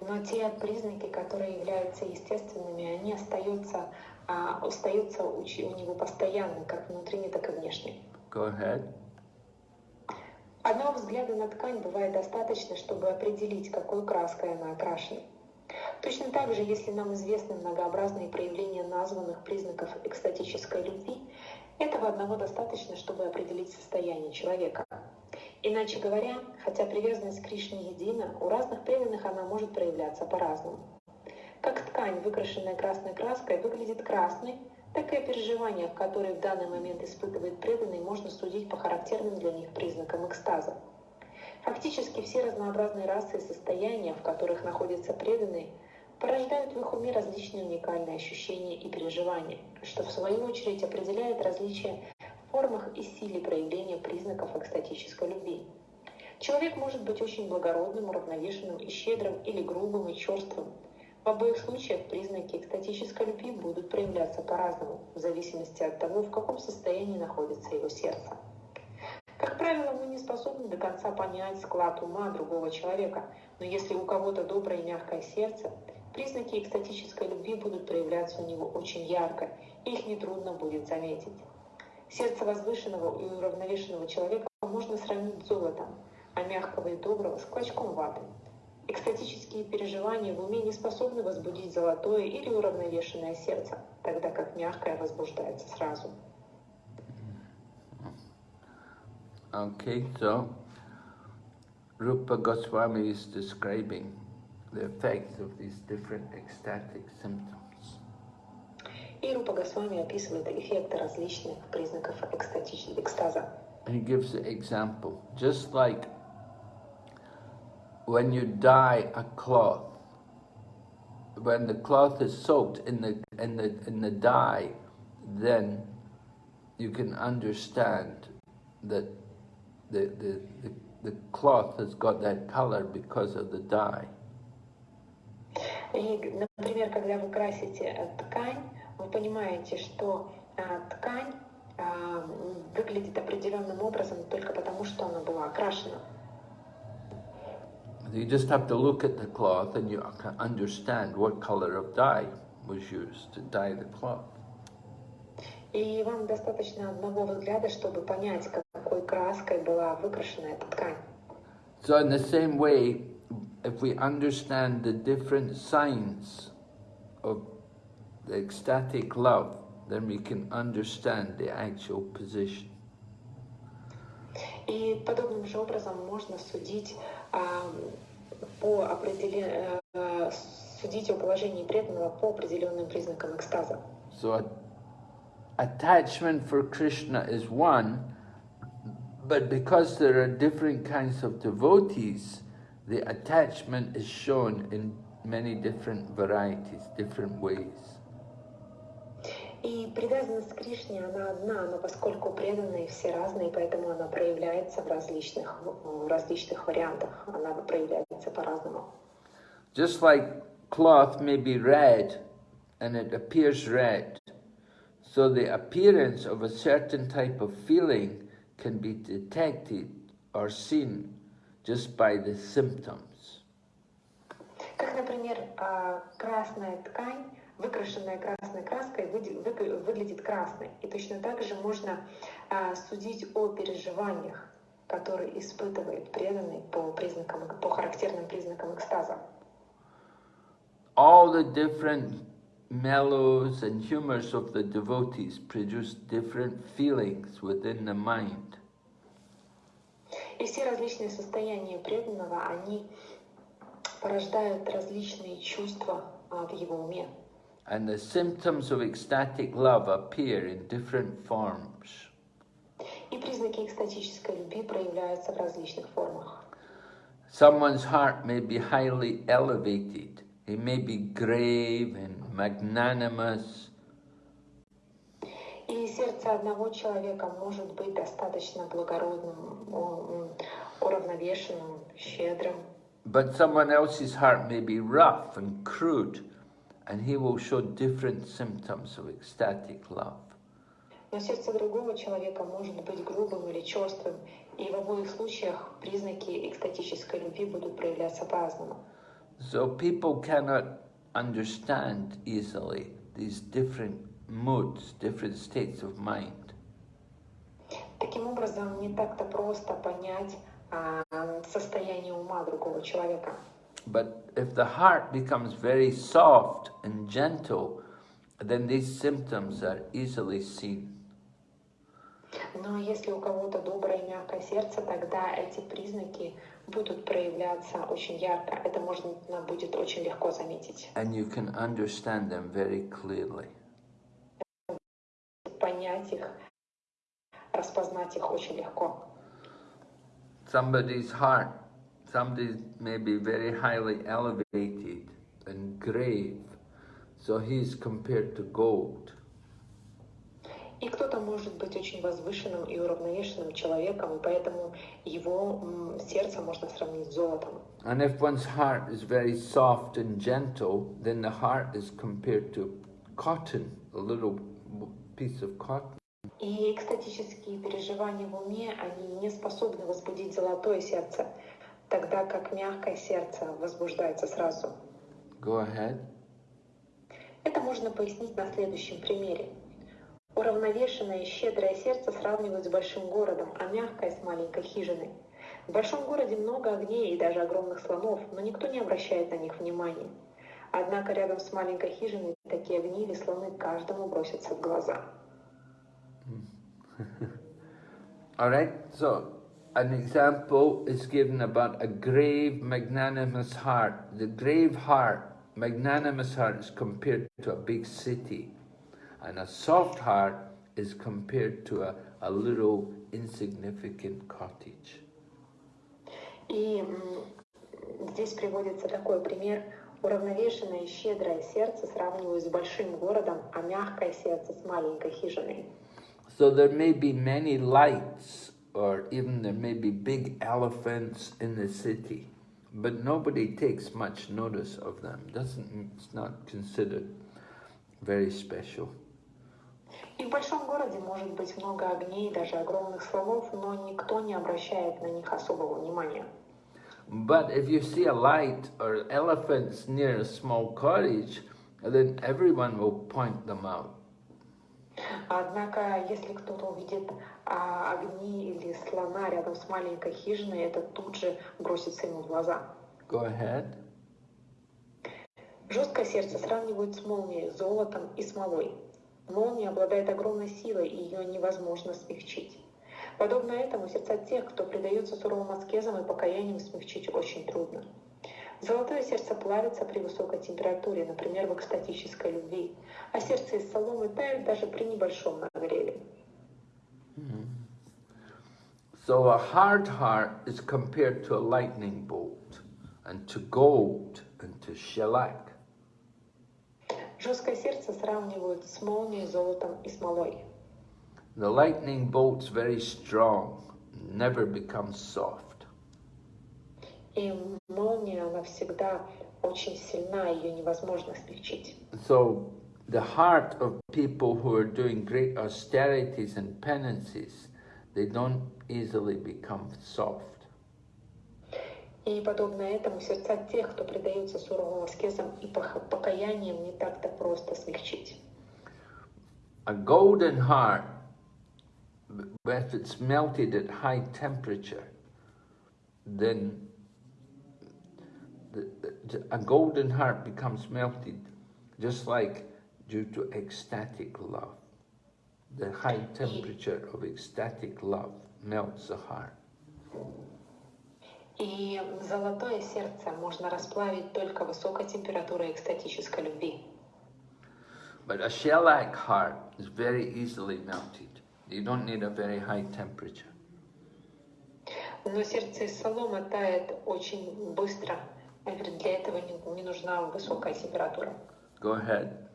Но те признаки, которые являются естественными, они остаются, а, остаются у, него постоянно, как внутренне, так и внешне. Go ahead. Одного взгляда на ткань бывает достаточно, чтобы определить, какой краской она окрашена. Точно так же, если нам известны многообразные проявления названных признаков экстатической любви, этого одного достаточно, чтобы определить состояние человека. Иначе говоря, хотя привязанность к Кришне едина, у разных преданных она может проявляться по-разному. Как ткань, выкрашенная красной краской, выглядит красной, так и переживания, которые в данный момент испытывает преданный, можно судить по характерным для них признакам экстаза. Фактически все разнообразные расы и состояния, в которых находятся преданные, порождают в их уме различные уникальные ощущения и переживания, что в свою очередь определяет различия в формах и силе проявления признаков экстатической любви. Человек может быть очень благородным, уравновешенным и щедрым или грубым и черствым. В обоих случаях признаки экстатической любви будут проявляться по-разному, в зависимости от того, в каком состоянии находится его сердце. Как правило, мы не способны до конца понять склад ума другого человека, но если у кого-то доброе и мягкое сердце, признаки экстатической любви будут проявляться у него очень ярко, и их нетрудно будет заметить. Сердце возвышенного и уравновешенного человека можно сравнить с золотом, а мягкого и доброго с клочком ваты. Экстатические переживания в уме не способны возбудить золотое или уравновешенное сердце, тогда как мягкое возбуждается сразу. Okay, so Rupa Goswami is describing the effects of these different ecstatic symptoms. И Рупа Госвами описывает эффекты различных признаков экстаза. He gives the example, just like when you dye a cloth, when the cloth is soaked in the in the in the dye, then you can understand that the the, the, the cloth has got that color because of the dye. И, например, когда вы красите ткань, вы понимаете, что а, ткань а, выглядит определенным образом только потому, что она была окрашена. You just have to look at the cloth and you can understand what color of dye was used to dye the cloth. И вам достаточно одного взгляда, чтобы понять, какой краской была выкрашена эта ткань. So in the same way, if we understand the different signs of the ecstatic love, then we can understand the actual position. И подобным же образом можно судить а, по определен... а, судить о положении преданного по определенным признакам экстаза. So a, attachment for Krishna is one, but because there are different kinds of devotees, the attachment is shown in many different varieties, different ways. И привязанность к Кришне, она одна, но поскольку преданные все разные, поэтому она проявляется в различных, в различных вариантах. Она проявляется по-разному. Just like cloth may be red and it appears red, so the appearance of a certain type of feeling can be detected or seen just by the symptoms. Как, например, а, красная ткань, выкрашенная красной краской, выглядит красной. И точно так же можно а, судить о переживаниях, которые испытывает преданный по признакам, по характерным признакам экстаза. All the different mellows and humors of the devotees produce different feelings within the mind. И все различные состояния преданного, они порождают различные чувства а, в его уме. And the symptoms of ecstatic love appear in different forms. И признаки экстатической любви проявляются в различных формах. Someone's heart may be highly elevated. He may be grave and magnanimous, И сердце одного человека может быть достаточно благородным, о- м, уравновешенным, щедрым. but someone else's heart may be rough and crude, And he will show different symptoms of ecstatic love. Но сердце другого человека может быть грубым или черствым, и в обоих случаях признаки экстатической любви будут проявляться по-разному. So people cannot understand easily these different moods, different states of mind. Таким образом, не так-то просто понять а, состояние ума другого человека. But if the heart becomes very soft and gentle, then these symptoms are easily seen. Но если у кого-то доброе и мягкое сердце, тогда эти признаки будут проявляться очень ярко. Это можно будет очень легко заметить. And you can understand them very clearly. Понять их, распознать их очень легко. Somebody's heart, somebody may be very highly elevated and grave, so he's compared to gold. И кто-то Кто-то может быть очень возвышенным и уравновешенным человеком, и поэтому его м, сердце можно сравнить с золотом. And if one's heart is very soft and gentle, then the heart is compared to cotton, a little piece of cotton. И экстатические переживания в уме, они не способны возбудить золотое сердце, Тогда как мягкое сердце возбуждается сразу. Go ahead. Это можно пояснить на следующем примере. Уравновешенное и щедрое сердце сравнивают с большим городом, а мягкое с маленькой хижиной. В большом городе много огней и даже огромных слонов, но никто не обращает на них внимания. Однако рядом с маленькой хижиной такие огни или слоны каждому бросятся в глаза. All right, so an example is given about a grave, magnanimous heart. The grave heart, magnanimous heart, is compared to a big city, and a soft heart is compared to a, a little insignificant cottage. И м, здесь приводится такой пример. Уравновешенное и щедрое сердце сравнивают с большим городом, а мягкое сердце с маленькой хижиной. So there may be many lights, or even there may be big elephants in the city, but nobody takes much notice of them. Doesn't it's not considered very special. И в большом городе может быть много огней, даже огромных слонов, но никто не обращает на них особого внимания. But if you see a light or elephants near a small cottage, then everyone will point them out. Однако, если кто-то увидит а, огни или слона рядом с маленькой хижиной, это тут же бросится ему в глаза. Go ahead. Жесткое сердце сравнивают с молнией, золотом и смолой. Молния обладает огромной силой, и ее невозможно смягчить. Подобно этому сердца тех, кто предается суровым аскезам и покаяниям, смягчить очень трудно. Золотое сердце плавится при высокой температуре, например, в экстатической любви, а сердце из соломы тает даже при небольшом нагреве. So a hard heart is compared to a lightning bolt, and to gold, and to shellac. Жесткое сердце сравнивают с молнией, золотом и смолой. The lightning bolt's very strong, never becomes soft. И молния, она всегда очень сильна, ее невозможно смягчить. So the heart of people who are doing great austerities and penances, they don't easily become soft. И подобно этому сердца тех, кто предается суровым аскезам и покаяниям, не так-то просто смягчить. A golden heart, if it's melted at high temperature, then the, the, a golden heart becomes melted just like due to ecstatic love. The high temperature of ecstatic love melts the heart. И золотое сердце можно расплавить только высокой температурой экстатической любви. But a shellac heart is very easily melted. You don't need a very high temperature. Но сердце из соломы тает очень быстро. Я говорю, Для этого не, не нужна высокая температура. Go ahead.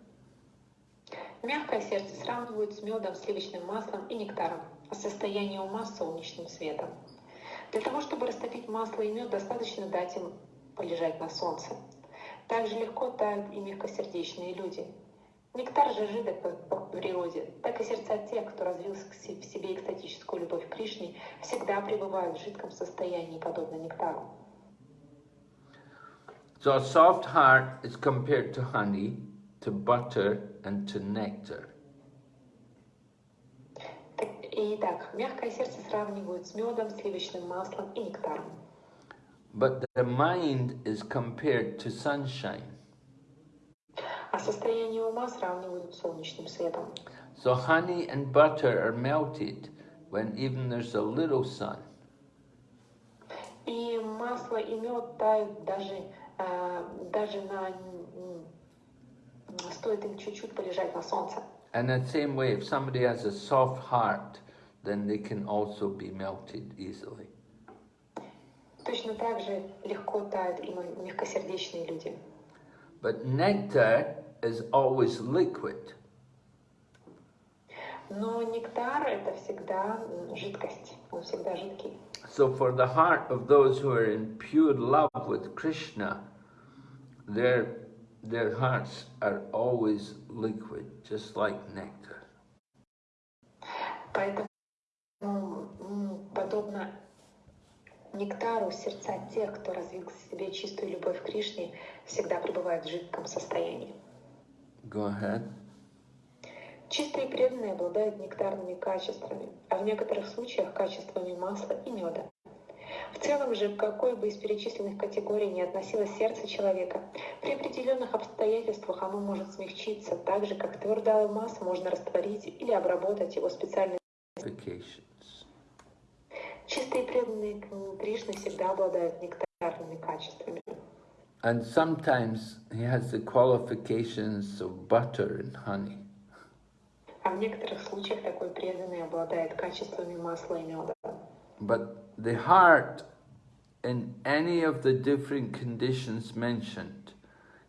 Мягкое сердце сравнивают с медом, сливочным маслом и нектаром, а состояние ума с солнечным светом. Для того, чтобы растопить масло и мед, достаточно дать им полежать на солнце. Так же легко тают и мягкосердечные люди. Нектар же жидок по природе, так и сердца тех, кто развил в в себе экстатическую любовь к Кришне, всегда пребывают в жидком состоянии, подобно нектару. So a soft heart is compared to honey, to butter, and to nectar. Так- Итак, мягкое сердце сравнивают с медом, сливочным маслом и нектаром. But the mind is compared to sunshine. А состояние ума сравнивают с солнечным светом. So honey and butter are melted when even there's a little sun. И масло и мед тают даже, э, даже на... Стоит им чуть-чуть полежать на солнце. And the same way, if somebody has a soft heart, then they can also be melted easily. Точно так же легко тают и мягкосердечные люди. But nectar is always liquid. Но нектар это всегда жидкость, он всегда жидкий. So for the heart of those who are in pure love with Krishna, their, their hearts are always liquid, just like nectar. Поэтому подобно нектару сердца тех, кто развил в себе чистую любовь к Кришне, всегда пребывают в жидком состоянии. Go ahead. Чистые преданные обладают нектарными качествами, а в некоторых случаях качествами масла и меда. В целом же, к какой бы из перечисленных категорий ни относилось сердце человека, при определенных обстоятельствах оно может смягчиться, так же, как твердая алмаз можно растворить или обработать его специальными Чистые преданные Кришны всегда обладают нектарными качествами. And sometimes he has the qualifications of butter and honey. А в некоторых случаях такой преданный обладает качествами масла и меда. But the heart, in any of the different conditions mentioned,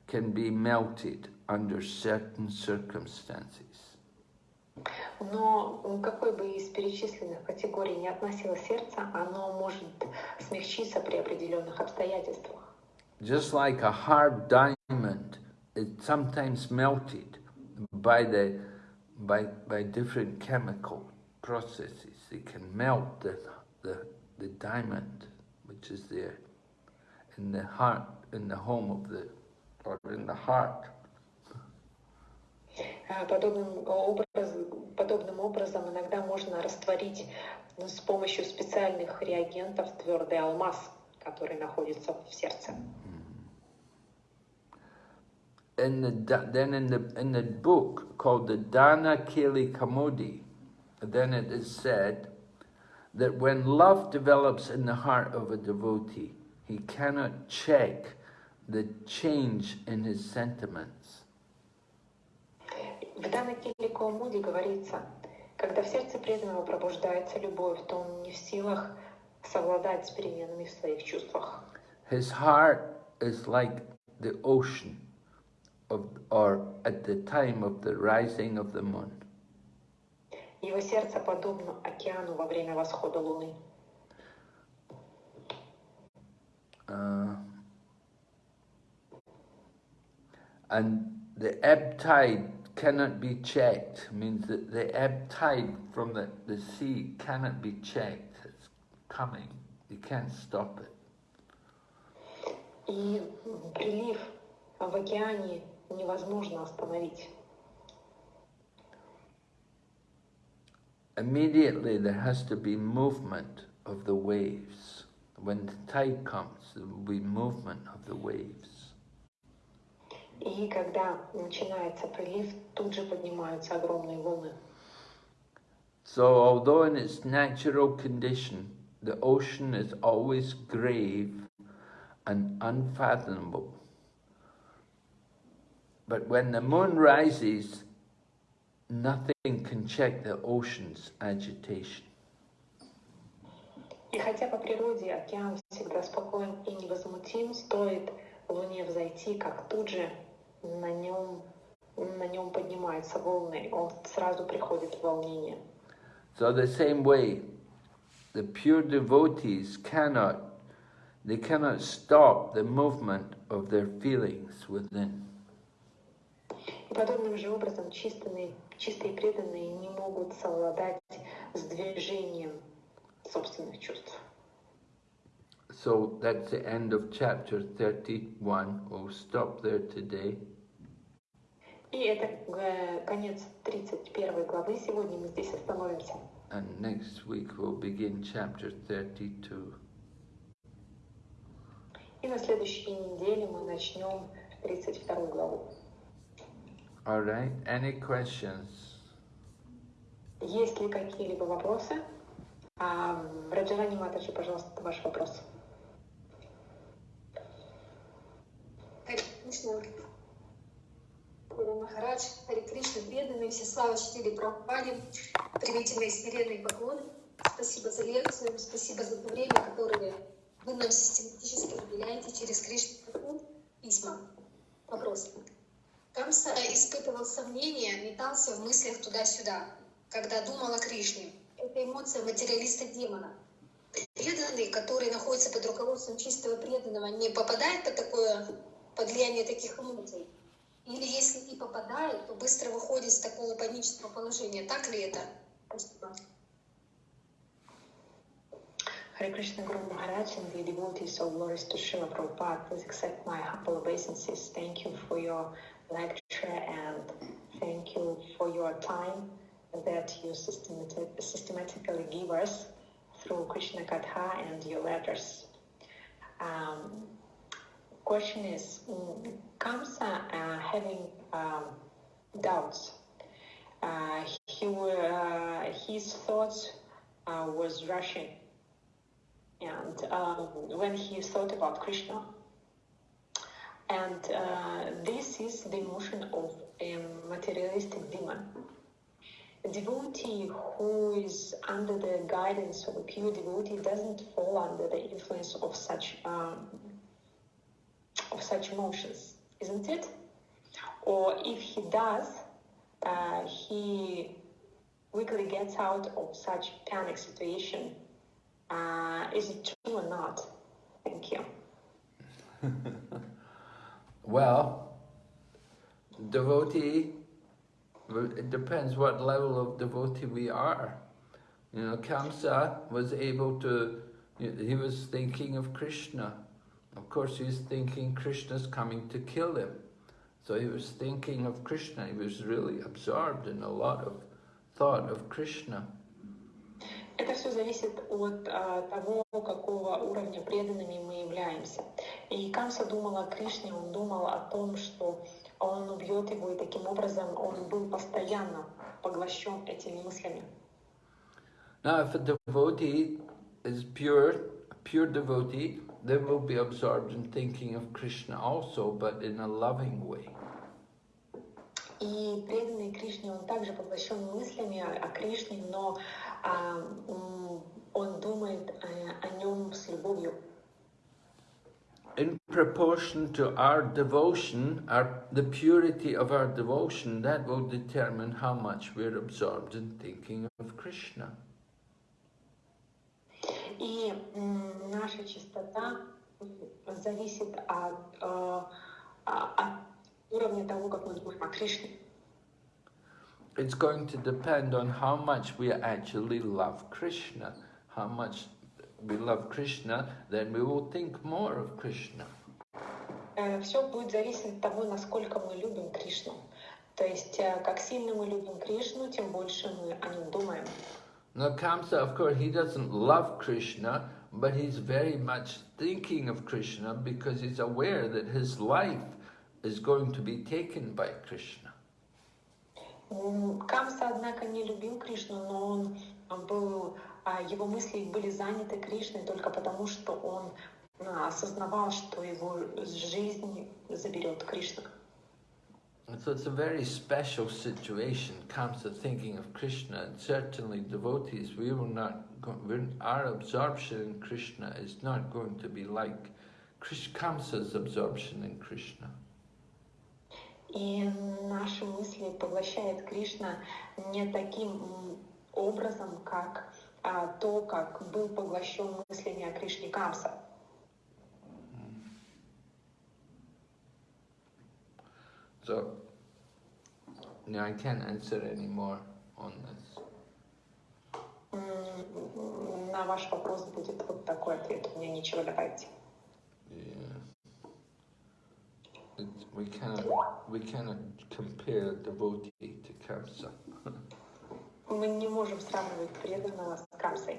can be melted under certain circumstances. Но какой бы из перечисленных категорий не относилось сердце, оно может смягчиться при определенных обстоятельствах. Just like a hard diamond, it's sometimes melted by the by by different chemical processes. It can melt the the the diamond, which is there in the heart, in the home of the or in the heart Подобным, образ, подобным образом иногда можно растворить с помощью специальных реагентов твердый алмаз, который находится в сердце. In the, then in the, in the book called the Dana Keli Kamodi, then it is said that when love develops in the heart of a devotee, he cannot check the change in his sentiments. В данной книге Каумуди говорится, когда в сердце преданного пробуждается любовь, то он не в силах совладать с переменами в своих чувствах. His heart is like the ocean, of, or at the time of the rising of the moon. Его сердце подобно океану во время восхода луны. Uh, and the ebb tide cannot be checked means that the ebb tide from the, the sea cannot be checked. It's coming. You can't stop it. И прилив в океане невозможно остановить. Immediately there has to be movement of the waves. When the tide comes, there will be movement of the waves. И когда начинается прилив, тут же поднимаются огромные волны. So although in its natural condition, the ocean is always grave and unfathomable, but when the moon rises, nothing can check the ocean's agitation. И хотя по природе океан всегда спокоен и невозмутим, стоит Луне взойти, как тут же на нем, на нем поднимаются волны, он сразу приходит в волнение. So the same way, the pure devotees cannot, they cannot stop the movement of their feelings within. Подобным же образом чистые, чистые преданные не могут совладать с движением собственных чувств. So that's the end of chapter 31. We'll stop there today. И это э, конец 31 главы. Сегодня мы здесь остановимся. And next week we'll begin chapter 32. И на следующей неделе мы начнем 32 главу. All right. Any questions? Есть ли какие-либо вопросы? А, Раджарани Матаджи, пожалуйста, ваш вопрос. Кришна, Гуру Махарадж, Хари Кришна, преданные, все слава чтили Прабхупаде, примите мои смиренные поклоны. Спасибо за лекцию, спасибо за то время, которое вы нам систематически уделяете через Кришну письма. Вопрос. Камса испытывал сомнения, метался в мыслях туда-сюда. когда думал о Кришне. Это эмоция материалиста-демона. Преданный, который находится под руководством чистого преданного, не попадает под такое под влияние таких эмоций. Или если и попадает, то быстро выходит из такого панического положения. Так ли это? Спасибо. Hare Krishna Guru Maharaj and the devotees of glories to Prabhupada, please accept my humble obeisances. Thank you for your lecture and thank you for your time that you systematic, systematically give us through Krishna Katha and your letters. Um, question is, mm, Kamsa uh, having um, doubts, uh, he, uh, his thoughts uh, was rushing and um, when he thought about Krishna. And uh, this is the emotion of a materialistic demon. A devotee who is under the guidance of a pure devotee doesn't fall under the influence of such um, of such emotions, isn't it? Or if he does, uh, he quickly gets out of such panic situation uh, is it true or not? Thank you. well, devotee, it depends what level of devotee we are. You know, Kamsa was able to, he was thinking of Krishna. Of course, he's thinking Krishna's coming to kill him. So he was thinking of Krishna. He was really absorbed in a lot of thought of Krishna. Это все зависит от а, того, какого уровня преданными мы являемся. И Камса думал о Кришне, он думал о том, что он убьет его, и таким образом он был постоянно поглощен этими мыслями. Now, if a devotee is pure, a pure devotee, they will be absorbed in thinking of Krishna also, but in a loving way. И преданный Кришне, он также поглощен мыслями о Кришне, но а, он думает о, о нем с любовью. In proportion to our devotion, our, the purity of our devotion, that will determine how much we're absorbed in thinking of Krishna. И наша чистота зависит от, от уровня того, как мы думаем о Кришне. it's going to depend on how much we actually love Krishna. How much we love Krishna, then we will think more of Krishna. Все будет зависеть от того, насколько мы любим Кришну. То есть, как сильно мы любим Кришну, тем больше мы о нем думаем. Now Kamsa, of course, he doesn't love Krishna, but he's very much thinking of Krishna because he's aware that his life is going to be taken by Krishna. Камса, однако, не любил Кришну, но он был, его мысли были заняты Кришной только потому, что он осознавал, что его жизнь заберет Кришна. So it's a very special situation, Kamsa thinking of Krishna, and certainly devotees, we will not, our absorption in Krishna is not going to be like Kamsa's absorption in Krishna. И наши мысли поглощает Кришна не таким образом, как а, то, как был поглощен мыслями о Кришне Камса. So, no, I can't answer any more on this. На ваш вопрос будет вот такой ответ. У меня нечего добавить. we cannot we cannot compare devotee to Kamsa. Мы не можем сравнивать преданного Камсой.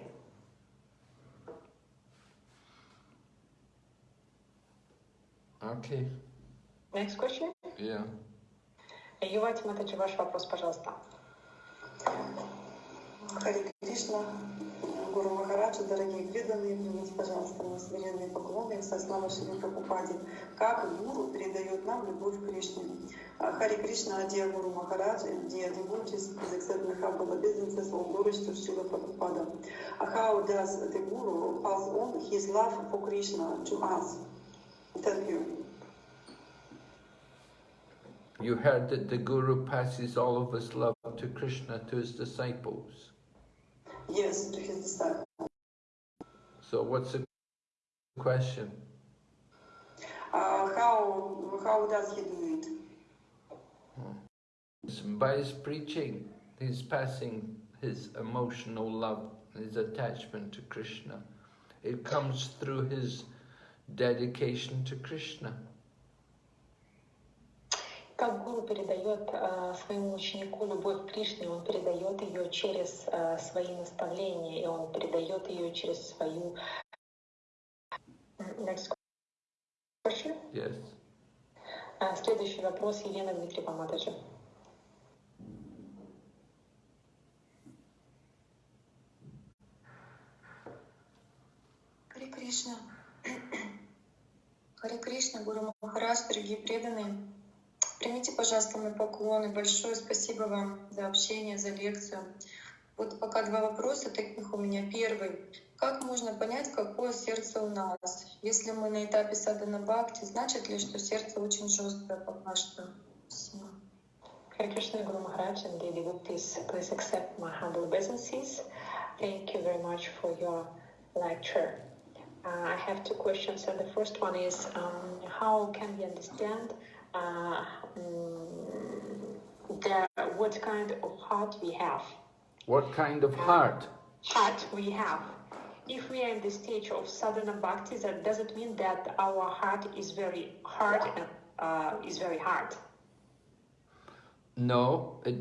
Okay. Next question? Yeah. Ювати Матаджи, ваш вопрос, пожалуйста. Хари Кришна, Гуру Махараджа, дорогие преданные, примите, пожалуйста, мои смиренные поклоны со славой Шри Прабхупаде. Как Гуру передает нам любовь к Кришне. Хари Кришна, Maharaj, and dear devotees, please accept my humble obeisances of glories to Srila Prabhupada. How does the Guru pass on his love for Krishna to us? Thank you. You heard that the Guru passes all of his love to Krishna, to his disciples. Yes, to his disciples. So what's the question? Uh, how, how does he do it? By his preaching, he's passing his emotional love, his attachment to Krishna. It comes through his dedication to Krishna. Как гуру передает э, своему ученику любовь к Кришне, он передает ее через э, свои наставления, и он передает ее через свою... Next question. Yes. А, Следующий вопрос Елена Дмитриева Матаджи. Харе Кришна. Харе Кришна, Гуру Махарадж, дорогие преданные. Примите, пожалуйста, мои поклоны. Большое спасибо вам за общение, за лекцию. Вот пока два вопроса таких у меня. Первый. Как можно понять, какое сердце у нас? Если мы на этапе садана бхакти, значит ли, что сердце очень жесткое пока что? Спасибо. Hare Krishna and the devotees, please accept my humble obeisances. Thank you very much for your lecture. Uh, I have two questions, and the first one is um, how can we understand uh, mm, the, what kind of heart we have? What kind of heart? Heart we have. If we are in the stage of sadhana bhakti, that doesn't mean that our heart is very hard and uh, is very hard. No, it,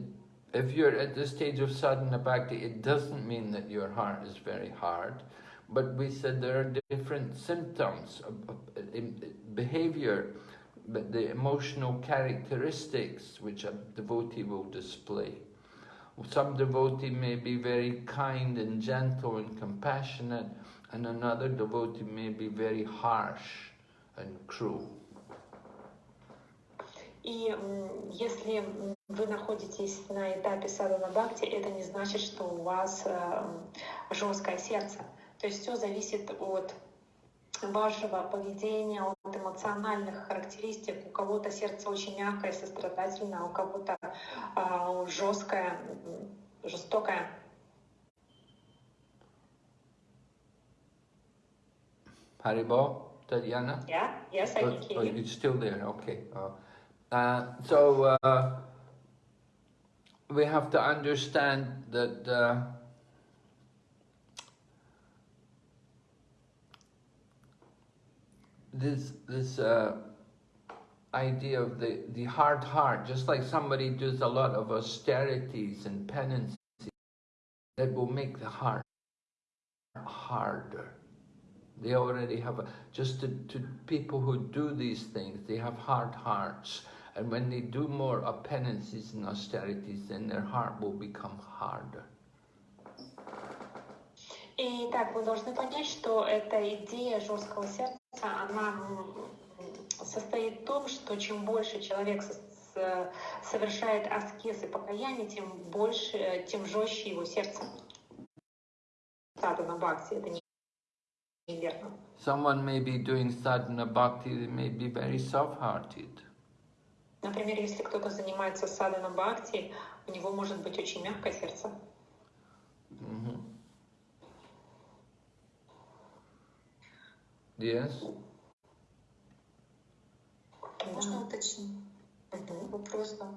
if you're at the stage of sadhana bhakti, it doesn't mean that your heart is very hard. But we said there are different symptoms of, of, in- behavior, but the emotional characteristics which a devotee will display. Some devotee may be very kind and gentle and compassionate, and another devotee may be very harsh and cruel. И м, если м, вы находитесь на этапе садана бхакти, это не значит, что у вас жесткое сердце. То есть все зависит от вашего поведения, от эмоциональных характеристик. У кого-то сердце очень мягкое, сострадательное, а у кого-то жесткое, м, жестокое. Haribo, Tatiana? Yeah? Yes, I Oh, can hear oh, you. you're still there, okay. Oh. Uh, so uh, we have to understand that uh, this this uh, idea of the, the hard heart, just like somebody does a lot of austerities and penances, that will make the heart harder. They already have, a, just to, to people who do these things, they have hard hearts. And when they do more of penances and austerities, then their heart will become harder. И так, вы должны понять, что эта идея жесткого сердца, она м, состоит в том, что чем больше человек совершает аскез и покаяние, тем больше, тем жестче его сердце. Садана бхакти, это не-. Someone may be doing sadhana bhakti, they may be very soft-hearted. Например, если кто-то занимается садана бхакти, у него может быть очень мягкое сердце. Mhm. Yes? Можно уточнить? Вопрос, да.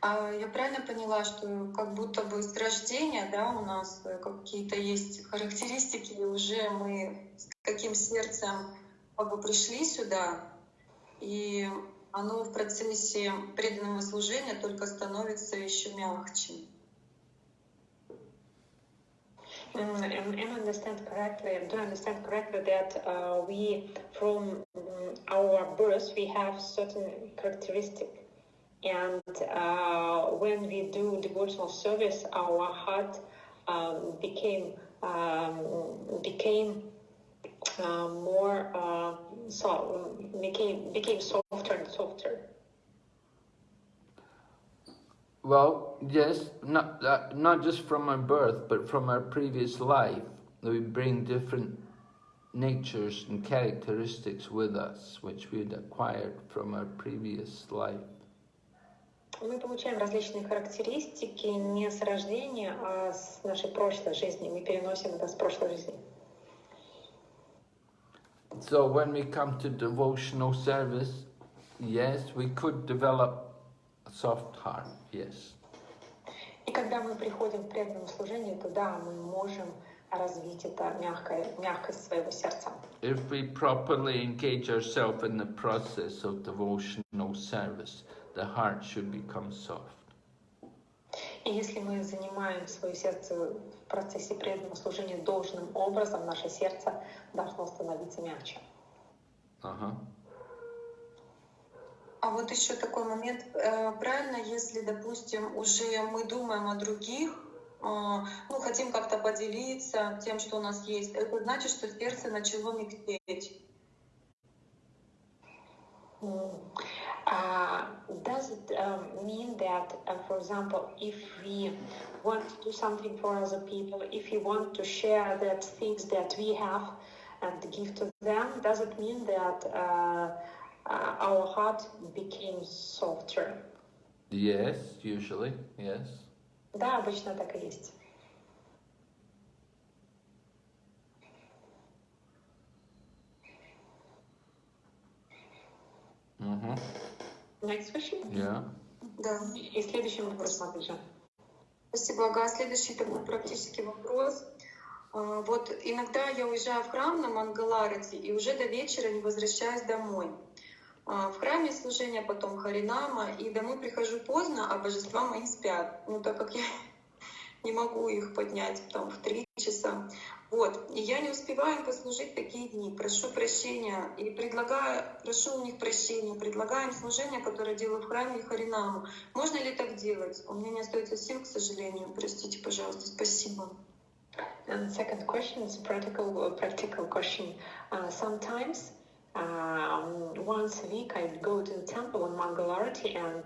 А я правильно поняла, что как будто бы с рождения, да, у нас э, какие-то есть характеристики, и уже мы с каким сердцем как бы пришли сюда, и оно в процессе преданного служения только становится еще мягче. Mm, am I understand correctly? Do I understand correctly that uh, we, from mm, our birth, we have certain characteristic, and uh, when we do devotional service, our heart um, became um, became uh, more uh, so became became softer and softer. Well, yes, not, uh, not just from our birth, but from our previous life. We bring different natures and characteristics with us, which we'd acquired from our previous life. Мы получаем различные характеристики не с рождения, а с нашей прошлой жизни. Мы переносим это с прошлой жизни. So when we come to devotional service, yes, we could develop a soft heart, yes. И когда мы приходим к преданному служению, то да, мы можем развить это мягкое, мягкость своего сердца. If we properly engage ourselves in the process of devotional service, the heart should become soft. И если мы занимаем свое сердце в процессе преданного служения должным образом, наше сердце должно становиться мягче. Uh-huh. А вот еще такой момент. Э, Правильно, если, допустим, уже мы думаем о других, э, ну, хотим как-то поделиться тем, что у нас есть, это значит, что сердце начало мягчеть. Mm. Uh, does it um, mean that, uh, for example, if we want to do something for other people, if we want to share that things that we have and give to them, does it mean that uh, our heart became softer? Yes, usually, yes. Да, обычно так и есть. Mm-hmm. Next question. Yeah. Да. И следующий вопрос, смотрите. Спасибо, Ага. Следующий такой практический вопрос. А, Вот иногда я уезжаю в храм на Мангаларати и уже до вечера не возвращаюсь домой. А, В храме служение потом Харинама, и домой прихожу поздно, а божества мои спят. Ну, так как я не могу их поднять там в три часа. Вот. И я не успеваю послужить такие дни. Прошу прощения и предлагаю, прошу у них прощения, предлагаю им служение, которое делаю в храме Харинаму. Можно ли так делать? У меня не остается сил, к сожалению. Простите, пожалуйста. Спасибо. And second question is a practical, practical question. Uh, sometimes, um, once a week, I go to the temple on Mangalarati and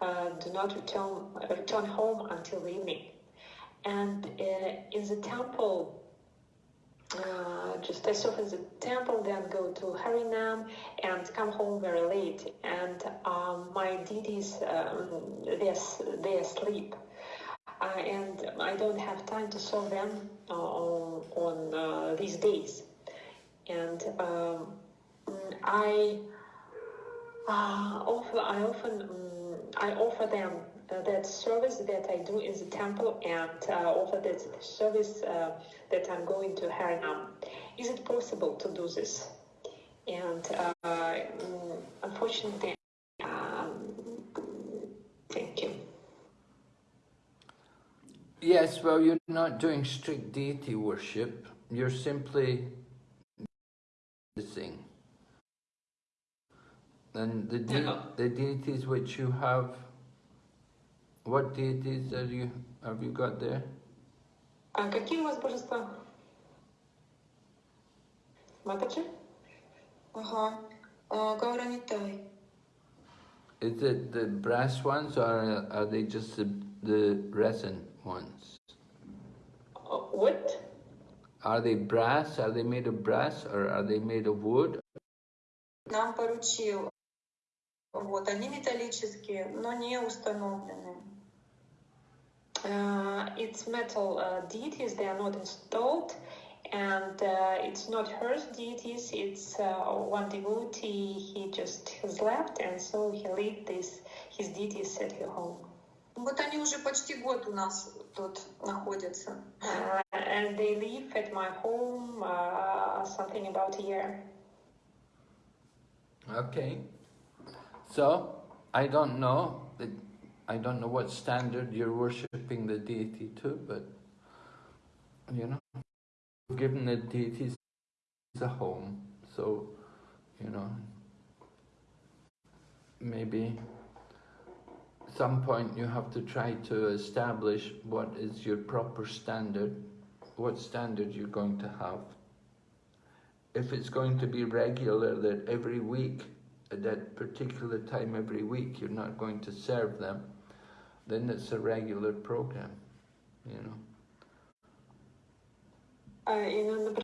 uh, do not return return home until the evening. And uh, in the temple, uh, just serve in the temple, then go to Harinam and come home very late. And um, my deities, um, they are, they are asleep. Uh, and I don't have time to serve them uh, on, on these days. And um, I uh, offer, I often um, I offer them uh, that service that I do in the temple and uh, offer that service uh, that I'm going to Harinam. Is it possible to do this? And uh, mm, unfortunately, um, thank you. Yes, well, you're not doing strict deity worship. You're simply practicing. And the, de- Yeah. the deities which you have, what deities are you have you got there? А какие у вас божества? Матаджи? Ага. А, Гауранитай. Is it the brass ones or are they just the, the resin ones? Uh, What? Are they brass? Are they made of brass or are they made of wood? Нам поручил. Вот, они металлические, но не установлены. Uh, it's metal uh, deities, they are not installed, and uh, it's not her deities, it's uh, one devotee, he just has left, and so he left this, his deities at her home. Вот они уже почти год у нас тут находятся. Uh, and they live at my home uh, something about a year. Okay. So, I don't know. I don't know what standard you're worshipping the deity to, but, you know, given the a home, so, you know, maybe some point you have to try to establish what is your proper standard, what standard you're going to have. If it's going to be regular that every week at that particular time every week, you're not going to serve them, then it's a regular program, you know. Uh,